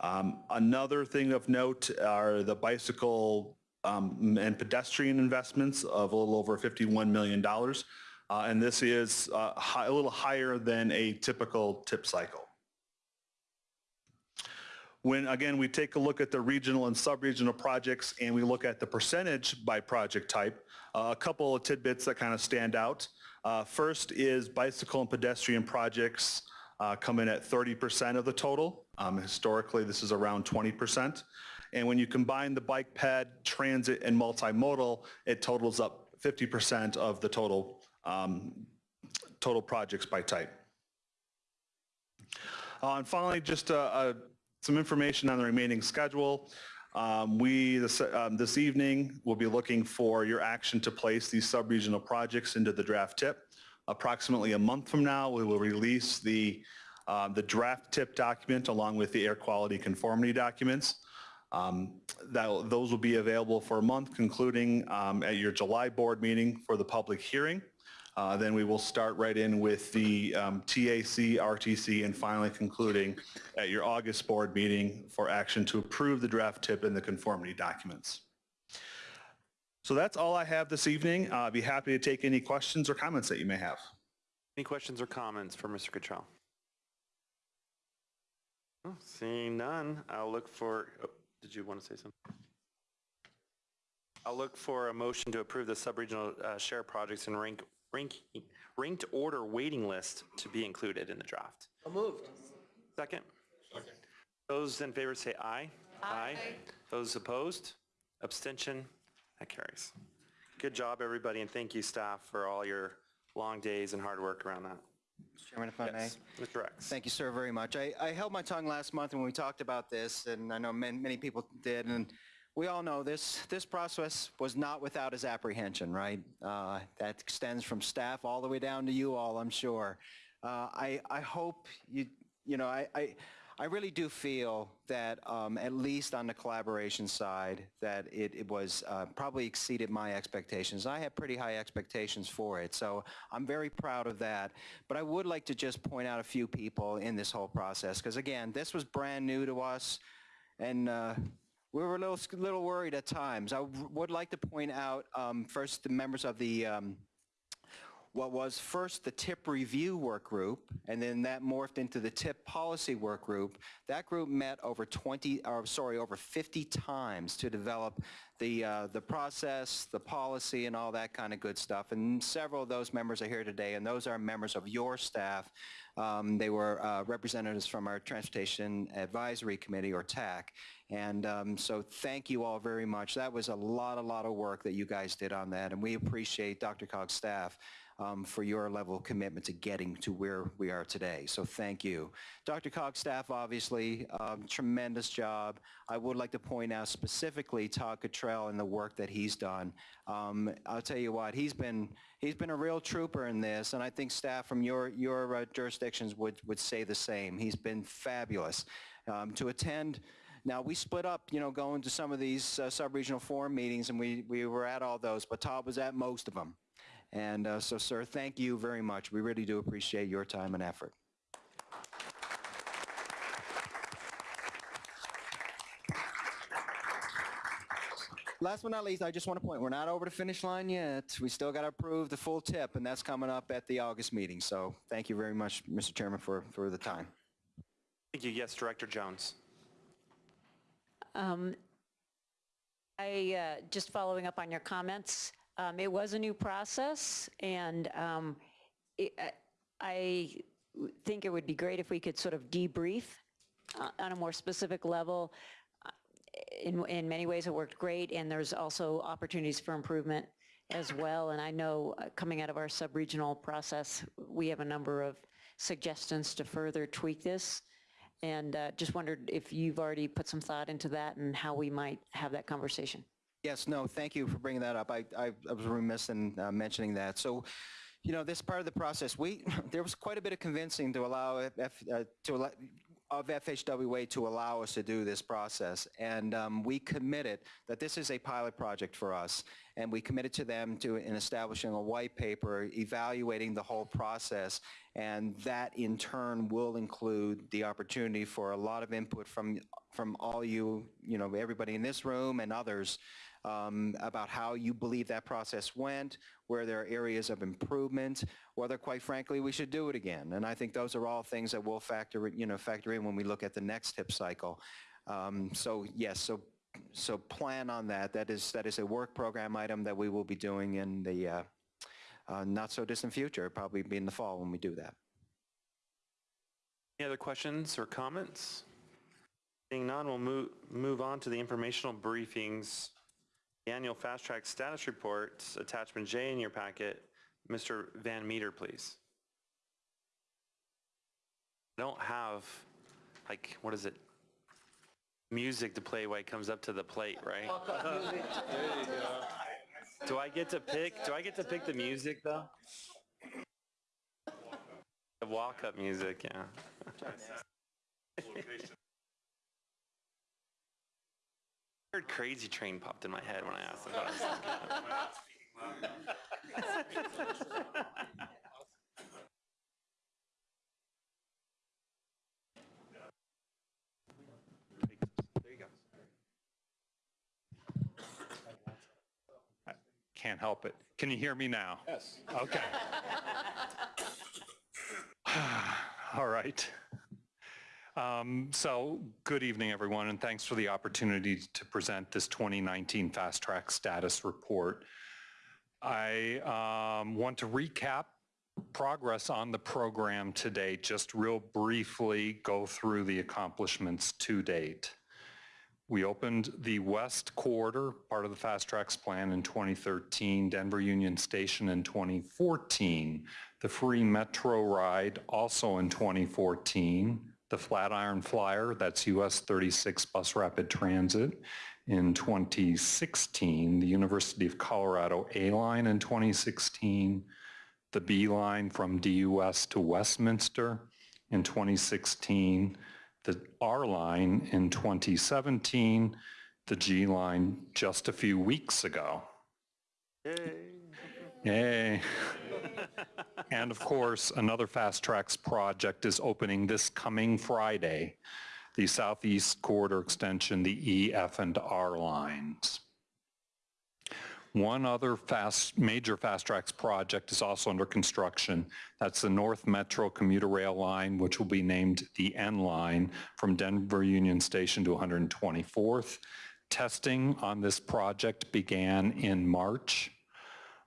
Um, Another thing of note are the bicycle um, and pedestrian investments of a little over $51 million. Uh, And this is uh, hi- a little higher than a typical tip cycle. When, again, we take a look at the regional and sub-regional projects and we look at the percentage by project type, uh, a couple of tidbits that kind of stand out. Uh, First is bicycle and pedestrian projects uh, come in at 30% of the total. Um, Historically, this is around 20%. And when you combine the bike ped, transit, and multimodal, it totals up 50% of the total, um, total projects by type. Uh, And finally, just a, uh, some information on the remaining schedule. Um, We, this um, this evening, will be looking for your action to place these sub-regional projects into the draft tip. Approximately a month from now, we will release the, uh, the draft tip document along with the air quality conformity documents. Um, that- Those will be available for a month, concluding um, at your July board meeting for the public hearing. Uh, Then we will start right in with the um, TAC, RTC, and finally concluding at your August board meeting for action to approve the draft tip and the conformity documents. So that's all I have this evening. Uh, I'd be happy to take any questions or comments that you may have. Any questions or comments for Mr. Cottrell? Oh, Seeing none, I'll look for, oh, did you want to say something? I'll look for a motion to approve the sub-regional uh, share projects and rank, rank, ranked order waiting list to be included in the draft. moved. Second? Second. Those in favor say aye. Aye. Those opposed? Abstention? That carries. Good job, everybody, and thank you, staff, for all your long days and hard work around that. Mr. Chairman, if I may. Yes, Mr. Rex. Thank you, sir, very much. I, I held my tongue last month when we talked about this, and I know many, many people did, and we all know this, this process was not without its apprehension, right? Uh, That extends from staff all the way down to you all, I'm sure. Uh, I, I hope you, you know, I, I, I really do feel that, um, at least on the collaboration side, that it, it was, uh, probably exceeded my expectations. I had pretty high expectations for it, so I'm very proud of that. But I would like to just point out a few people in this whole process, because again, this was brand new to us, and uh, we were a little, little worried at times. I would like to point out, um, first, the members of the, um, what was first the TIP review work group, and then that morphed into the TIP policy work group. That group met over 20, or sorry, over 50 times to develop the, uh, the process, the policy, and all that kind of good stuff. And several of those members are here today, and those are members of your staff. Um, They were uh, representatives from our Transportation Advisory Committee, or TAC. And um, so thank you all very much. That was a lot, a lot of work that you guys did on that, and we appreciate DRCOG's staff um, for your level of commitment to getting to where we are today. So thank you. DRCOG's staff, obviously, um, tremendous job. I would like to point out specifically Todd Cottrell and the work that he's done. Um, I'll tell you what, he's been he's been a real trooper in this, and I think staff from your your uh, jurisdictions would would say the same. He's been fabulous um, to attend. Now, we split up, you know, going to some of these uh, sub-regional forum meetings, and we, we were at all those, but Todd was at most of them. And uh, so, sir, thank you very much. We really do appreciate your time and effort. Last but not least, I just want to point, we're not over the finish line yet. We still got to approve the full tip, and that's coming up at the August meeting. So thank you very much, Mr. Chairman, for, for the time. Thank you. Yes, Director Jones. Um, I, uh, just following up on your comments, um, it was a new process, and um, it- I- I think it would be great if we could sort of debrief uh, on a more specific level. Uh, In, in many ways, it worked great, and there's also opportunities for improvement as well. And I know, uh, coming out of our sub-regional process, we have a number of suggestions to further tweak this. And uh, just wondered if you've already put some thought into that and how we might have that conversation. Yes, no, thank you for bringing that up. I, I, I was remiss in uh, mentioning that. So, you know, this part of the process, we, there was quite a bit of convincing to allow, F, uh, to allow, of FHWA to allow us to do this process. And um, we committed that this is a pilot project for us. And we committed to them to, in establishing a white paper, evaluating the whole process. And that in turn will include the opportunity for a lot of input from, from all you, you know, everybody in this room and others um, about how you believe that process went, where there are areas of improvement, whether, quite frankly, we should do it again. And I think those are all things that we'll factor, you know, factor in when we look at the next tip cycle. Um, so yes, so so plan on that. That is that is a work program item that we will be doing in the uh, uh, not so distant future. Probably be in the fall when we do that. Any other questions or comments? Seeing none, we'll move, move on to the informational briefings. The annual fast track status report, attachment J in your packet. Mr. Van Meter, please. I don't have, like, what is it? Music to play while he comes up to the plate, right? there you go. Do I get to pick, do I get to pick the music though? The walk-up music, yeah. Heard Crazy Train popped in my head when I asked about it. Can't help it. Can you hear me now? Yes. Okay. All right. Um, So, good evening, everyone, and thanks for the opportunity to present this 2019 Fast Track Status Report. I um, want to recap progress on the program today, just real briefly go through the accomplishments to date. We opened the West Corridor, part of the Fast Tracks plan in 2013, Denver Union Station in 2014, the free Metro ride also in 2014, the Flatiron Flyer, that's US 36 Bus Rapid Transit in 2016, the University of Colorado A-Line in 2016, the B line from DUS to Westminster in 2016, the R line in 2017, the G line just a few weeks ago. Yay. And of course, another Fast Tracks project is opening this coming Friday, the Southeast Corridor Extension, the E, F, and R lines. One other fast, major Fast Tracks project is also under construction. That's the North Metro commuter rail line, which will be named the N line from Denver Union Station to 124th. Testing on this project began in March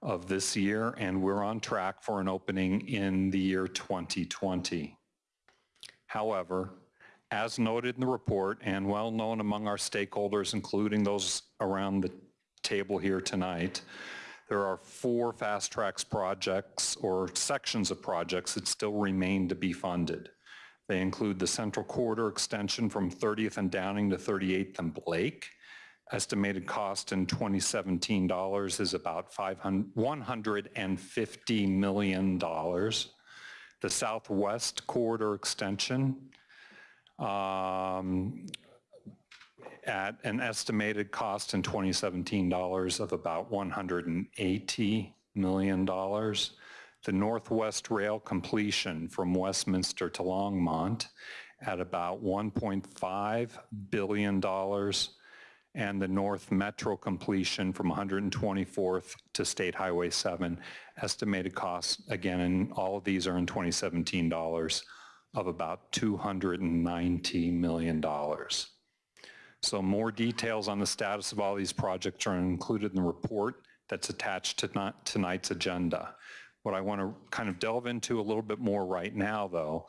of this year, and we're on track for an opening in the year 2020. However, as noted in the report and well known among our stakeholders, including those around the table here tonight, There are four Fast Tracks projects or sections of projects that still remain to be funded. They include the Central Corridor extension from 30th and Downing to 38th and Blake. Estimated cost in 2017 dollars is about $150 million. The Southwest Corridor extension um, at an estimated cost in 2017 dollars of about $180 million. The Northwest Rail completion from Westminster to Longmont at about $1.5 billion and the North Metro completion from 124th to State Highway 7. Estimated costs, again, and all of these are in 2017 dollars, of about $290 million. So more details on the status of all these projects are included in the report that's attached to tonight's agenda. What I want to kind of delve into a little bit more right now, though,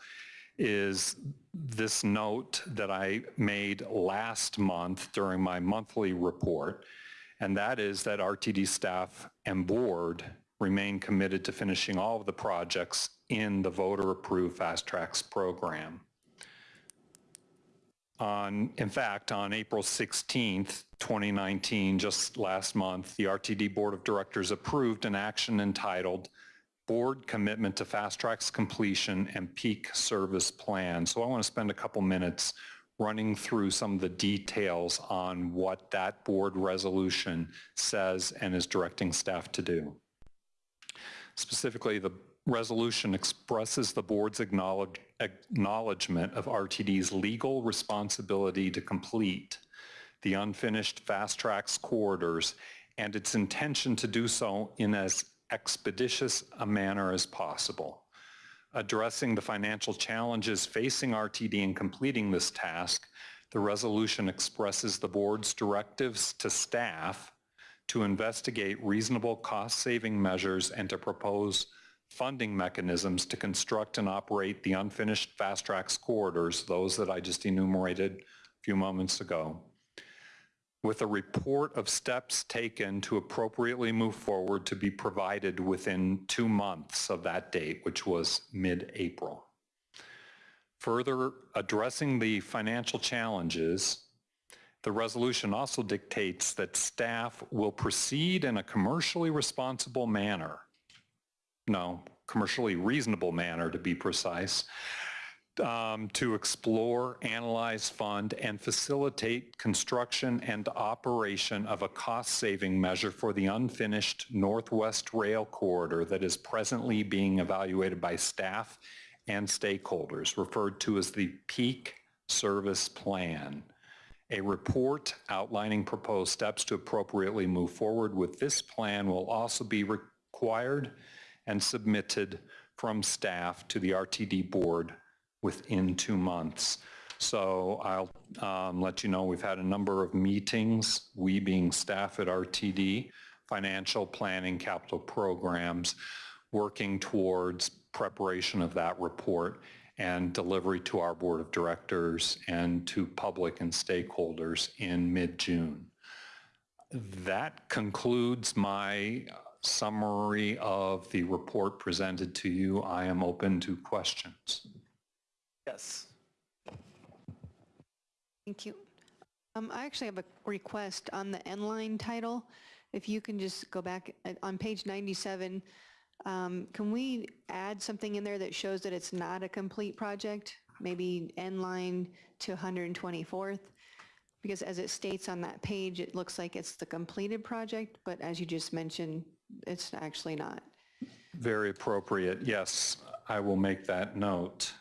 is this note that I made last month during my monthly report, and that is that RTD staff and board remain committed to finishing all of the projects in the voter-approved FasTracks program. On, in fact, on April 16th, 2019, just last month, the RTD Board of Directors approved an action entitled Board Commitment to FasTracks Completion and Peak Service Plan. So I want to spend a couple minutes running through some of the details on what that board resolution says and is directing staff to do. Specifically, the resolution expresses the board's acknowledge, acknowledgement of RTD's legal responsibility to complete the unfinished FasTracks corridors and its intention to do so in as expeditious a manner as possible. Addressing the financial challenges facing RTD in completing this task, the resolution expresses the board's directives to staff to investigate reasonable cost-saving measures and to propose funding mechanisms to construct and operate the unfinished FasTracks corridors, those that I just enumerated a few moments ago, with a report of steps taken to appropriately move forward to be provided within two months of that date, which was mid-April. Further addressing the financial challenges, the resolution also dictates that staff will proceed in a commercially responsible manner, no, commercially reasonable manner to be precise, um, to explore, analyze, fund, and facilitate construction and operation of a cost-saving measure for the unfinished Northwest Rail Corridor that is presently being evaluated by staff and stakeholders, referred to as the Peak Service Plan. A report outlining proposed steps to appropriately move forward with this plan will also be required and submitted from staff to the RTD board within two months. So I'll um, let you know we've had a number of meetings, we being staff at RTD, financial planning, capital programs, working towards preparation of that report and delivery to our board of directors and to public and stakeholders in mid-June. That concludes my summary of the report presented to you. I am open to questions. Yes. Thank you. Um, I actually have a request on the N-line title. If you can just go back uh, on page 97, um, can we add something in there that shows that it's not a complete project? Maybe N-line to 124th? Because as it states on that page, it looks like it's the completed project, but as you just mentioned, it's actually not. Very appropriate. Yes, I will make that note.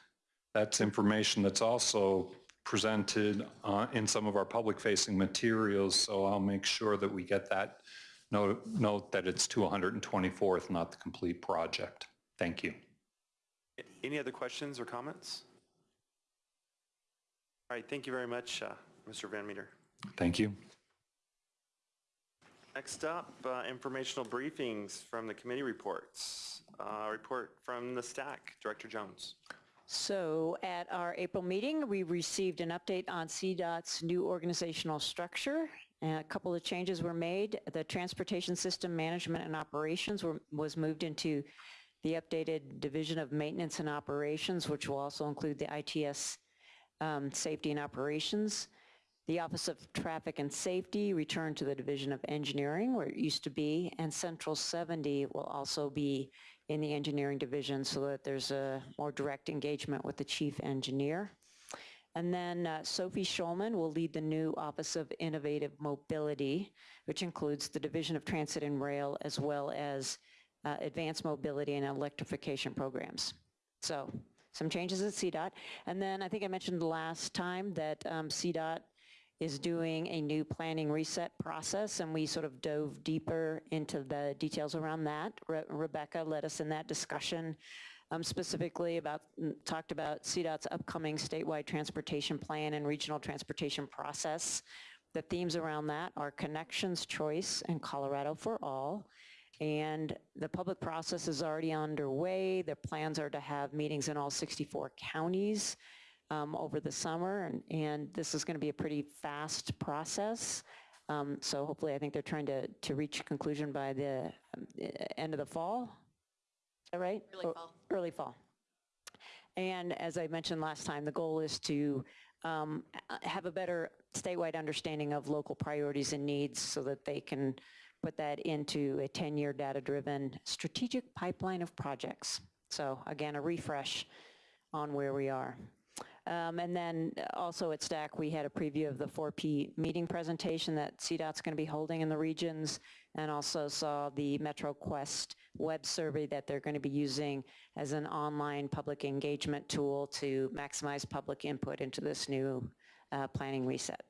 That's information that's also presented uh, in some of our public-facing materials, so I'll make sure that we get that note, note that it's to 124th, not the complete project. Thank you. Any other questions or comments? All right, thank you very much, uh, Mr. Van Meter. Thank you. Next up, uh, informational briefings from the committee reports. Uh, Report from the STAC, Director Jones. So at our April meeting, we received an update on CDOT's new organizational structure And a couple of changes were made. The Transportation System Management and Operations were, was moved into the updated Division of Maintenance and Operations, which will also include the ITS um, Safety and Operations. The Office of Traffic and Safety returned to the Division of Engineering, where it used to be, and Central 70 will also be in the Engineering Division so that there's a more direct engagement with the Chief Engineer. And then uh, Sophie Shulman will lead the new Office of Innovative Mobility, which includes the Division of Transit and Rail, as well as uh, advanced mobility and electrification programs. So some changes at CDOT. And then I think I mentioned last time that um, CDOT is doing a new planning reset process, and we sort of dove deeper into the details around that. Re- Rebecca led us in that discussion um, specifically about, mm, talked about CDOT's upcoming statewide transportation plan and regional transportation process. The themes around that are connections, choice, and Colorado for all. And the public process is already underway. The plans are to have meetings in all 64 counties um, over the summer, and, and this is going to be a pretty fast process. Um, so hopefully, I think they're trying to, to reach a conclusion by the um, end of the fall. Is that right? Early fall. Early fall. And as I mentioned last time, the goal is to um, have a better statewide understanding of local priorities and needs so that they can put that into a 10-year data-driven strategic pipeline of projects. So again, a refresh on where we are. Um, And then also at STAC, we had a preview of the 4P meeting presentation that CDOT's going to be holding in the regions, and also saw the MetroQuest web survey that they're going to be using as an online public engagement tool to maximize public input into this new uh, planning reset.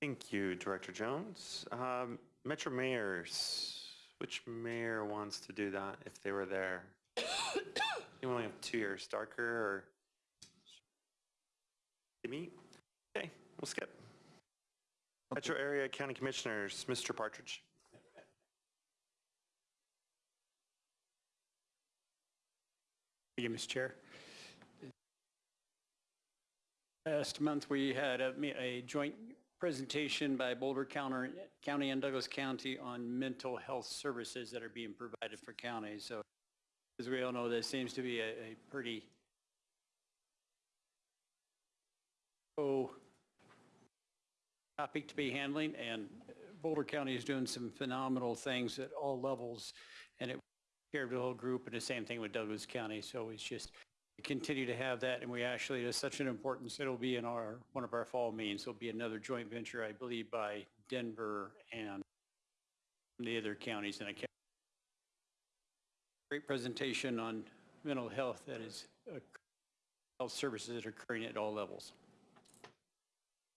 Thank you, Director Jones. Um, Metro mayors, which mayor wants to do that if they were there? You only have two years, Starker or? Me? Okay, we'll skip. Metro Area County Commissioners, Mr. Partridge. Thank you, Mr. Chair. Last month, we had a, a joint presentation by Boulder County County and Douglas County on mental health services that are being provided for counties. So as we all know, this seems to be a, a pretty oh, topic to be handling, and Boulder County is doing some phenomenal things at all levels, and it care of the whole group, and the same thing with Douglas County. So it's just, we continue to have that, and we actually, it's such an importance, it'll be in our, one of our fall meetings. It'll be another joint venture, I believe, by Denver and the other counties, and I can't great presentation on mental health that is, uh, health services that are occurring at all levels.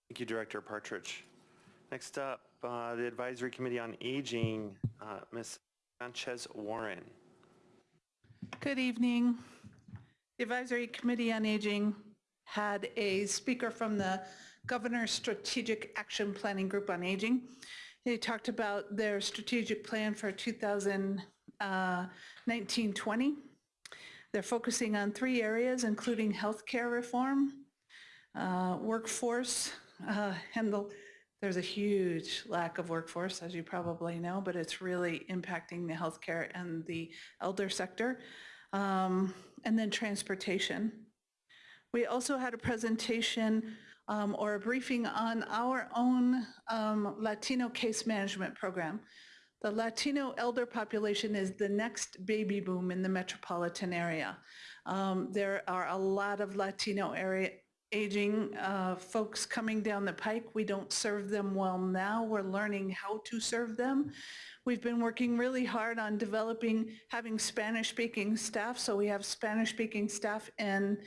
Thank you, Director Partridge. Next up, uh, the Advisory Committee on Aging, uh, Ms. Sanchez Warren. Good evening. The Advisory Committee on Aging had a speaker from the Governor's Strategic Action Planning Group on Aging. They talked about their strategic plan for 2019-20. They're focusing on three areas, including healthcare reform, uh, workforce, uh, and the, there's a huge lack of workforce, as you probably know, but it's really impacting the healthcare and the elder sector. Um, and then transportation. We also had a presentation um, or a briefing on our own um, Latino case management program. The Latino elder population is the next baby boom in the metropolitan area. Um, there are a lot of Latino area aging uh, folks coming down the pike. We don't serve them well now. We're learning how to serve them. We've been working really hard on developing, having Spanish-speaking staff. So we have Spanish-speaking staff in,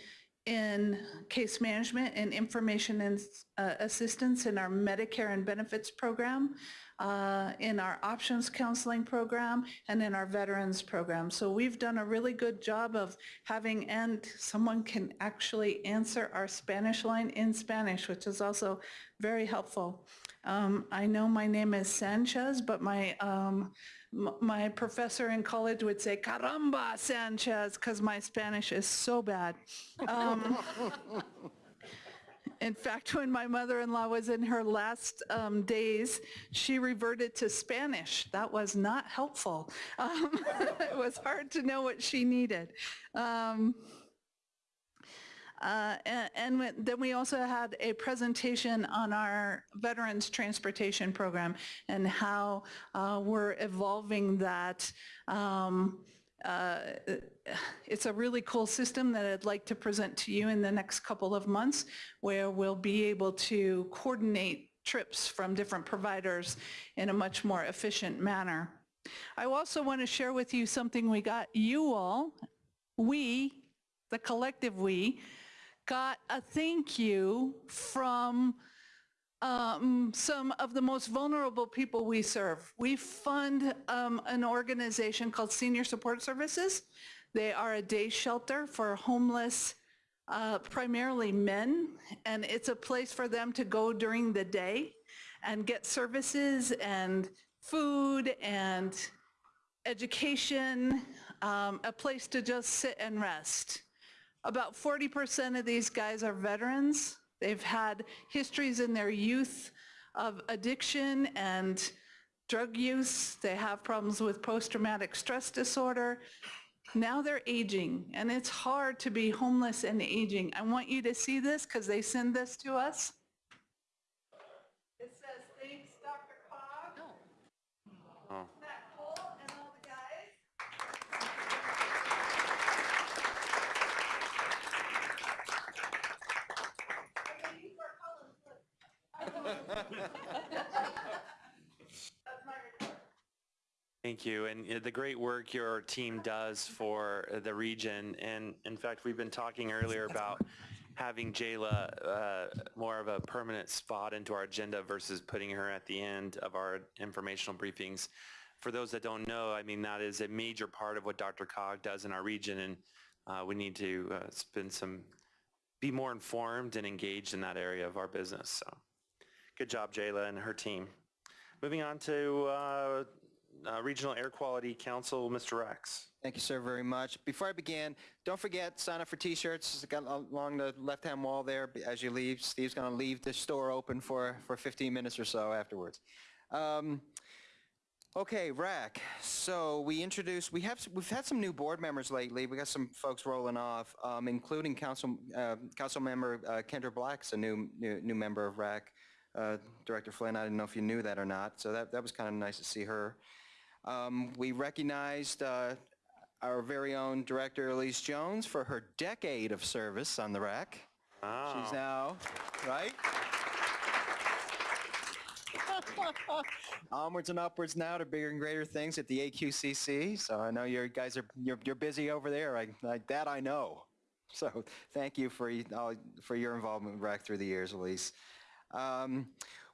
in case management and information and uh, assistance in our Medicare and benefits program, uh, in our options counseling program, and in our veterans program. So we've done a really good job of having, and someone can actually answer our Spanish line in Spanish, which is also very helpful. Um, I know my name is Sanchez, but my um, my professor in college would say "Caramba, Sanchez" because my Spanish is so bad. Um, In fact, when my mother-in-law was in her last um, days, she reverted to Spanish. That was not helpful. Um, It was hard to know what she needed. Um, uh, And when- then we also had a presentation on our Veterans Transportation Program and how uh, we're evolving that. Um, uh, It's a really cool system that I'd like to present to you in the next couple of months, where we'll be able to coordinate trips from different providers in a much more efficient manner. I also want to share with you something we got you all, we, the collective we, got a thank you from um, some of the most vulnerable people we serve. We fund um, an organization called Senior Support Services. They are a day shelter for homeless, uh, primarily men, and it's a place for them to go during the day and get services and food and education, um, a place to just sit and rest. About 40% of these guys are veterans. They've had histories in their youth of addiction and drug use. They have problems with post-traumatic stress disorder. Now they're aging, and it's hard to be homeless and aging. I want you to see this because they send this to us. It says, thanks, Dr. Cog. Oh. Matt Cole and all the guys. Thank you, and uh, the great work your team does for uh, the region. And in fact, we've been talking earlier about having Jayla uh, more of a permanent spot into our agenda versus putting her at the end of our informational briefings. For those that don't know, I mean, that is a major part of what DRCOG does in our region, and uh, we need to uh, spend some, be more informed and engaged in that area of our business. So, good job, Jayla and her team. Moving on to uh, uh, Regional Air Quality Council, Mr. Rex. Thank you, sir, very much. Before I begin, don't forget, sign up for t-shirts along the left-hand wall there as you leave. Steve's going to leave the store open for, for 15 minutes or so afterwards. Um, Okay, RAC. So we introduced, we have, we've had some new board members lately. We got some folks rolling off, um, including Council, uh, Council Member uh, Kendra Black's a new, new, new member of RAC. Uh, Director Flynn, I didn't know if you knew that or not, so that, that was kind of nice to see her. Um, we recognized uh, our very own Director Elise Jones for her decade of service on the RAC. She's now, right? Onwards and upwards now to bigger and greater things at the AQCC. So I know you guys are you're, you're busy over there. I, I, that I know. So thank you for all, for your involvement with RAC through the years, Elise. Um,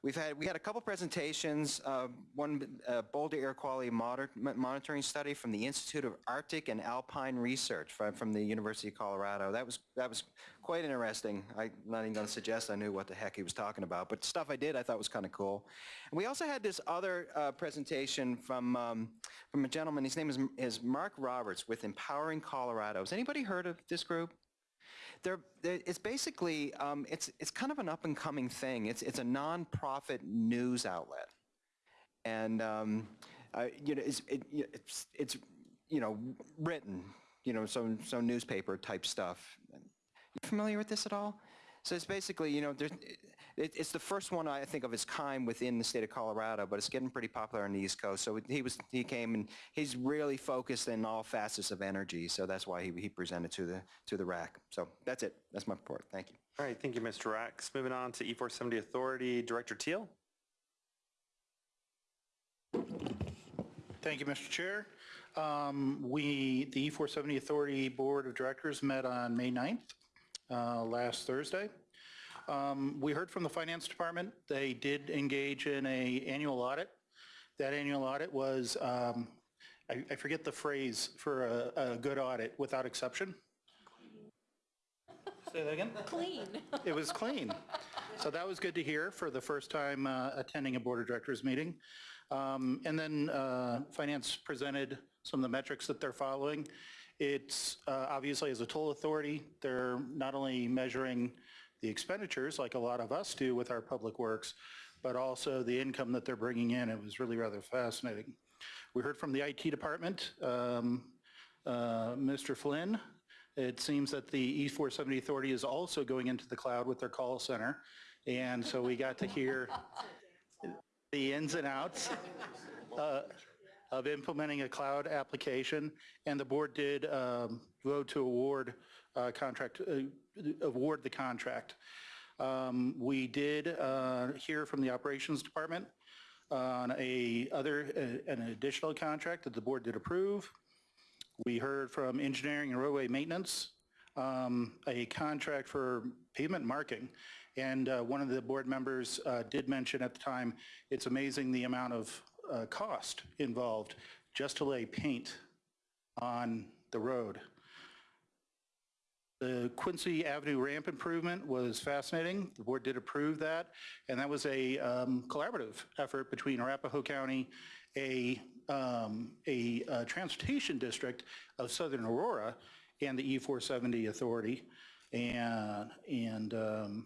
we've had we had a couple presentations. Uh, one uh, Boulder Air Quality Monitoring Study from the Institute of Arctic and Alpine Research from, from the University of Colorado. That was that was quite interesting. I'm not even going to suggest I knew what the heck he was talking about, but stuff I did I thought was kind of cool. And we also had this other uh, presentation from um, from a gentleman. His name is, is Mark Roberts with Empowering Colorado. Has anybody heard of this group? They're, they're, it's basically, um, it's, it's kind of an up-and-coming thing. It's, it's a nonprofit news outlet. And, um, uh, you know, it's, it, it's, it's, you know, written, you know, so, so newspaper type stuff. You familiar with this at all? So it's basically, you know, there's, it, it's the first one I think of its kind within the state of Colorado, but it's getting pretty popular on the East Coast. So he was, he came and he's really focused in all facets of energy. So that's why he, he presented to the, to the RAC. So that's it. That's my report. Thank you. All right, thank you, Mr. Rex. Moving on to E470 Authority, Director Teal. Thank you, Mr. Chair. Um, We, the E470 Authority Board of Directors met on May 9th, uh, last Thursday. Um, We heard from the Finance Department. They did engage in a annual audit. That annual audit was, um, I I forget the phrase for a a good audit, without exception. Say that again? Clean. It was clean. So that was good to hear for the first time uh, attending a Board of Directors meeting. Um, And then uh, Finance presented some of the metrics that they're following. It's uh, obviously as a toll authority, they're not only measuring the expenditures, like a lot of us do with our public works, but also the income that they're bringing in. It was really rather fascinating. We heard from the IT department, um, uh, Mr. Flynn. It seems that the E470 Authority is also going into the cloud with their call center. And so we got to hear the ins and outs uh, of implementing a cloud application. And the board did um, vote to award uh, contract, uh, award the contract. Um, We did uh, hear from the operations department on a other, uh, an additional contract that the board did approve. We heard from engineering and roadway maintenance, um, a contract for pavement marking. And uh, one of the board members uh, did mention at the time, it's amazing the amount of uh, cost involved just to lay paint on the road. The Quincy Avenue ramp improvement was fascinating. The board did approve that, and that was a um, collaborative effort between Arapahoe County, a, um, a uh, transportation district of Southern Aurora, and the E470 Authority. And, and, um,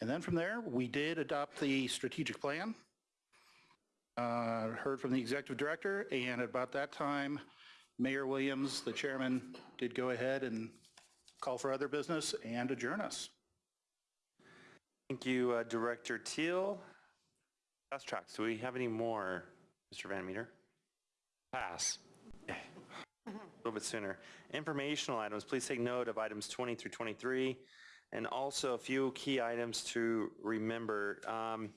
and then from there, we did adopt the strategic plan. Uh, Heard from the executive director, and at about that time, Mayor Williams, the chairman, did go ahead and call for other business and adjourn us. Thank you, uh, Director Teal. FasTracks, do we have any more, Mr. Van Meter? Pass. A little bit sooner. Informational items, please take note of items 20 through 23, and also a few key items to remember. Um,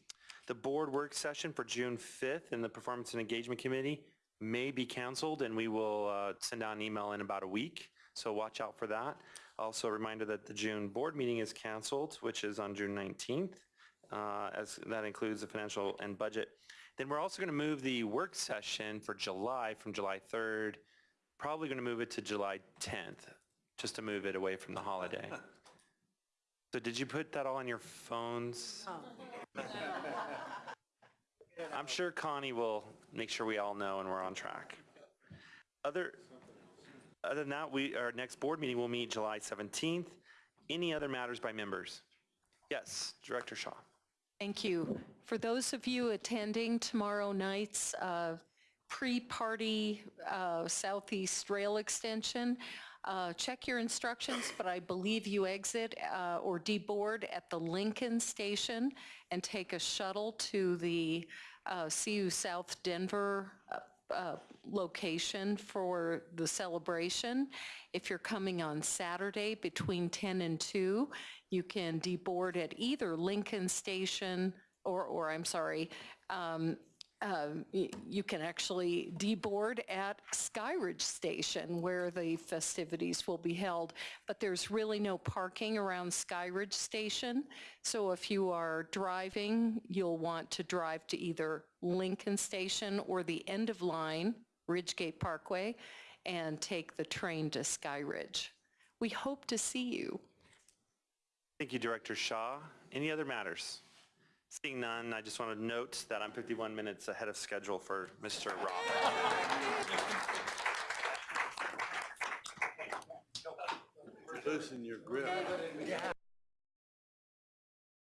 The board work session for June 5th in the Performance and Engagement Committee may be canceled, and we will uh, send out an email in about a week, so watch out for that. Also, a reminder that the June board meeting is canceled, which is on June 19th, uh, as that includes the financial and budget. Then we're also going to move the work session for July from July 3rd, probably going to move it to July 10th, just to move it away from the holiday. So did you put that all on your phones? I'm sure Connie will make sure we all know and we're on track. Other, other than that, we, our next board meeting will meet July 17th. Any other matters by members? Yes, Director Shaw. Thank you. For those of you attending tomorrow night's uh, pre-party uh, Southeast Rail Extension, uh, check your instructions, but I believe you exit uh, or deboard at the Lincoln Station and take a shuttle to the uh, CU South Denver uh, uh, location for the celebration. If you're coming on Saturday between 10 and 2, you can deboard at either Lincoln Station or, or I'm sorry, um, um, you can actually deboard at Skyridge Station where the festivities will be held. But there's really no parking around Skyridge Station. So if you are driving, you'll want to drive to either Lincoln Station or the end of line, Ridgegate Parkway, and take the train to Skyridge. We hope to see you. Thank you, Director Shaw. Any other matters? Seeing none, I just want to note that I'm 51 minutes ahead of schedule for Mr. Roth. Loosen your grip.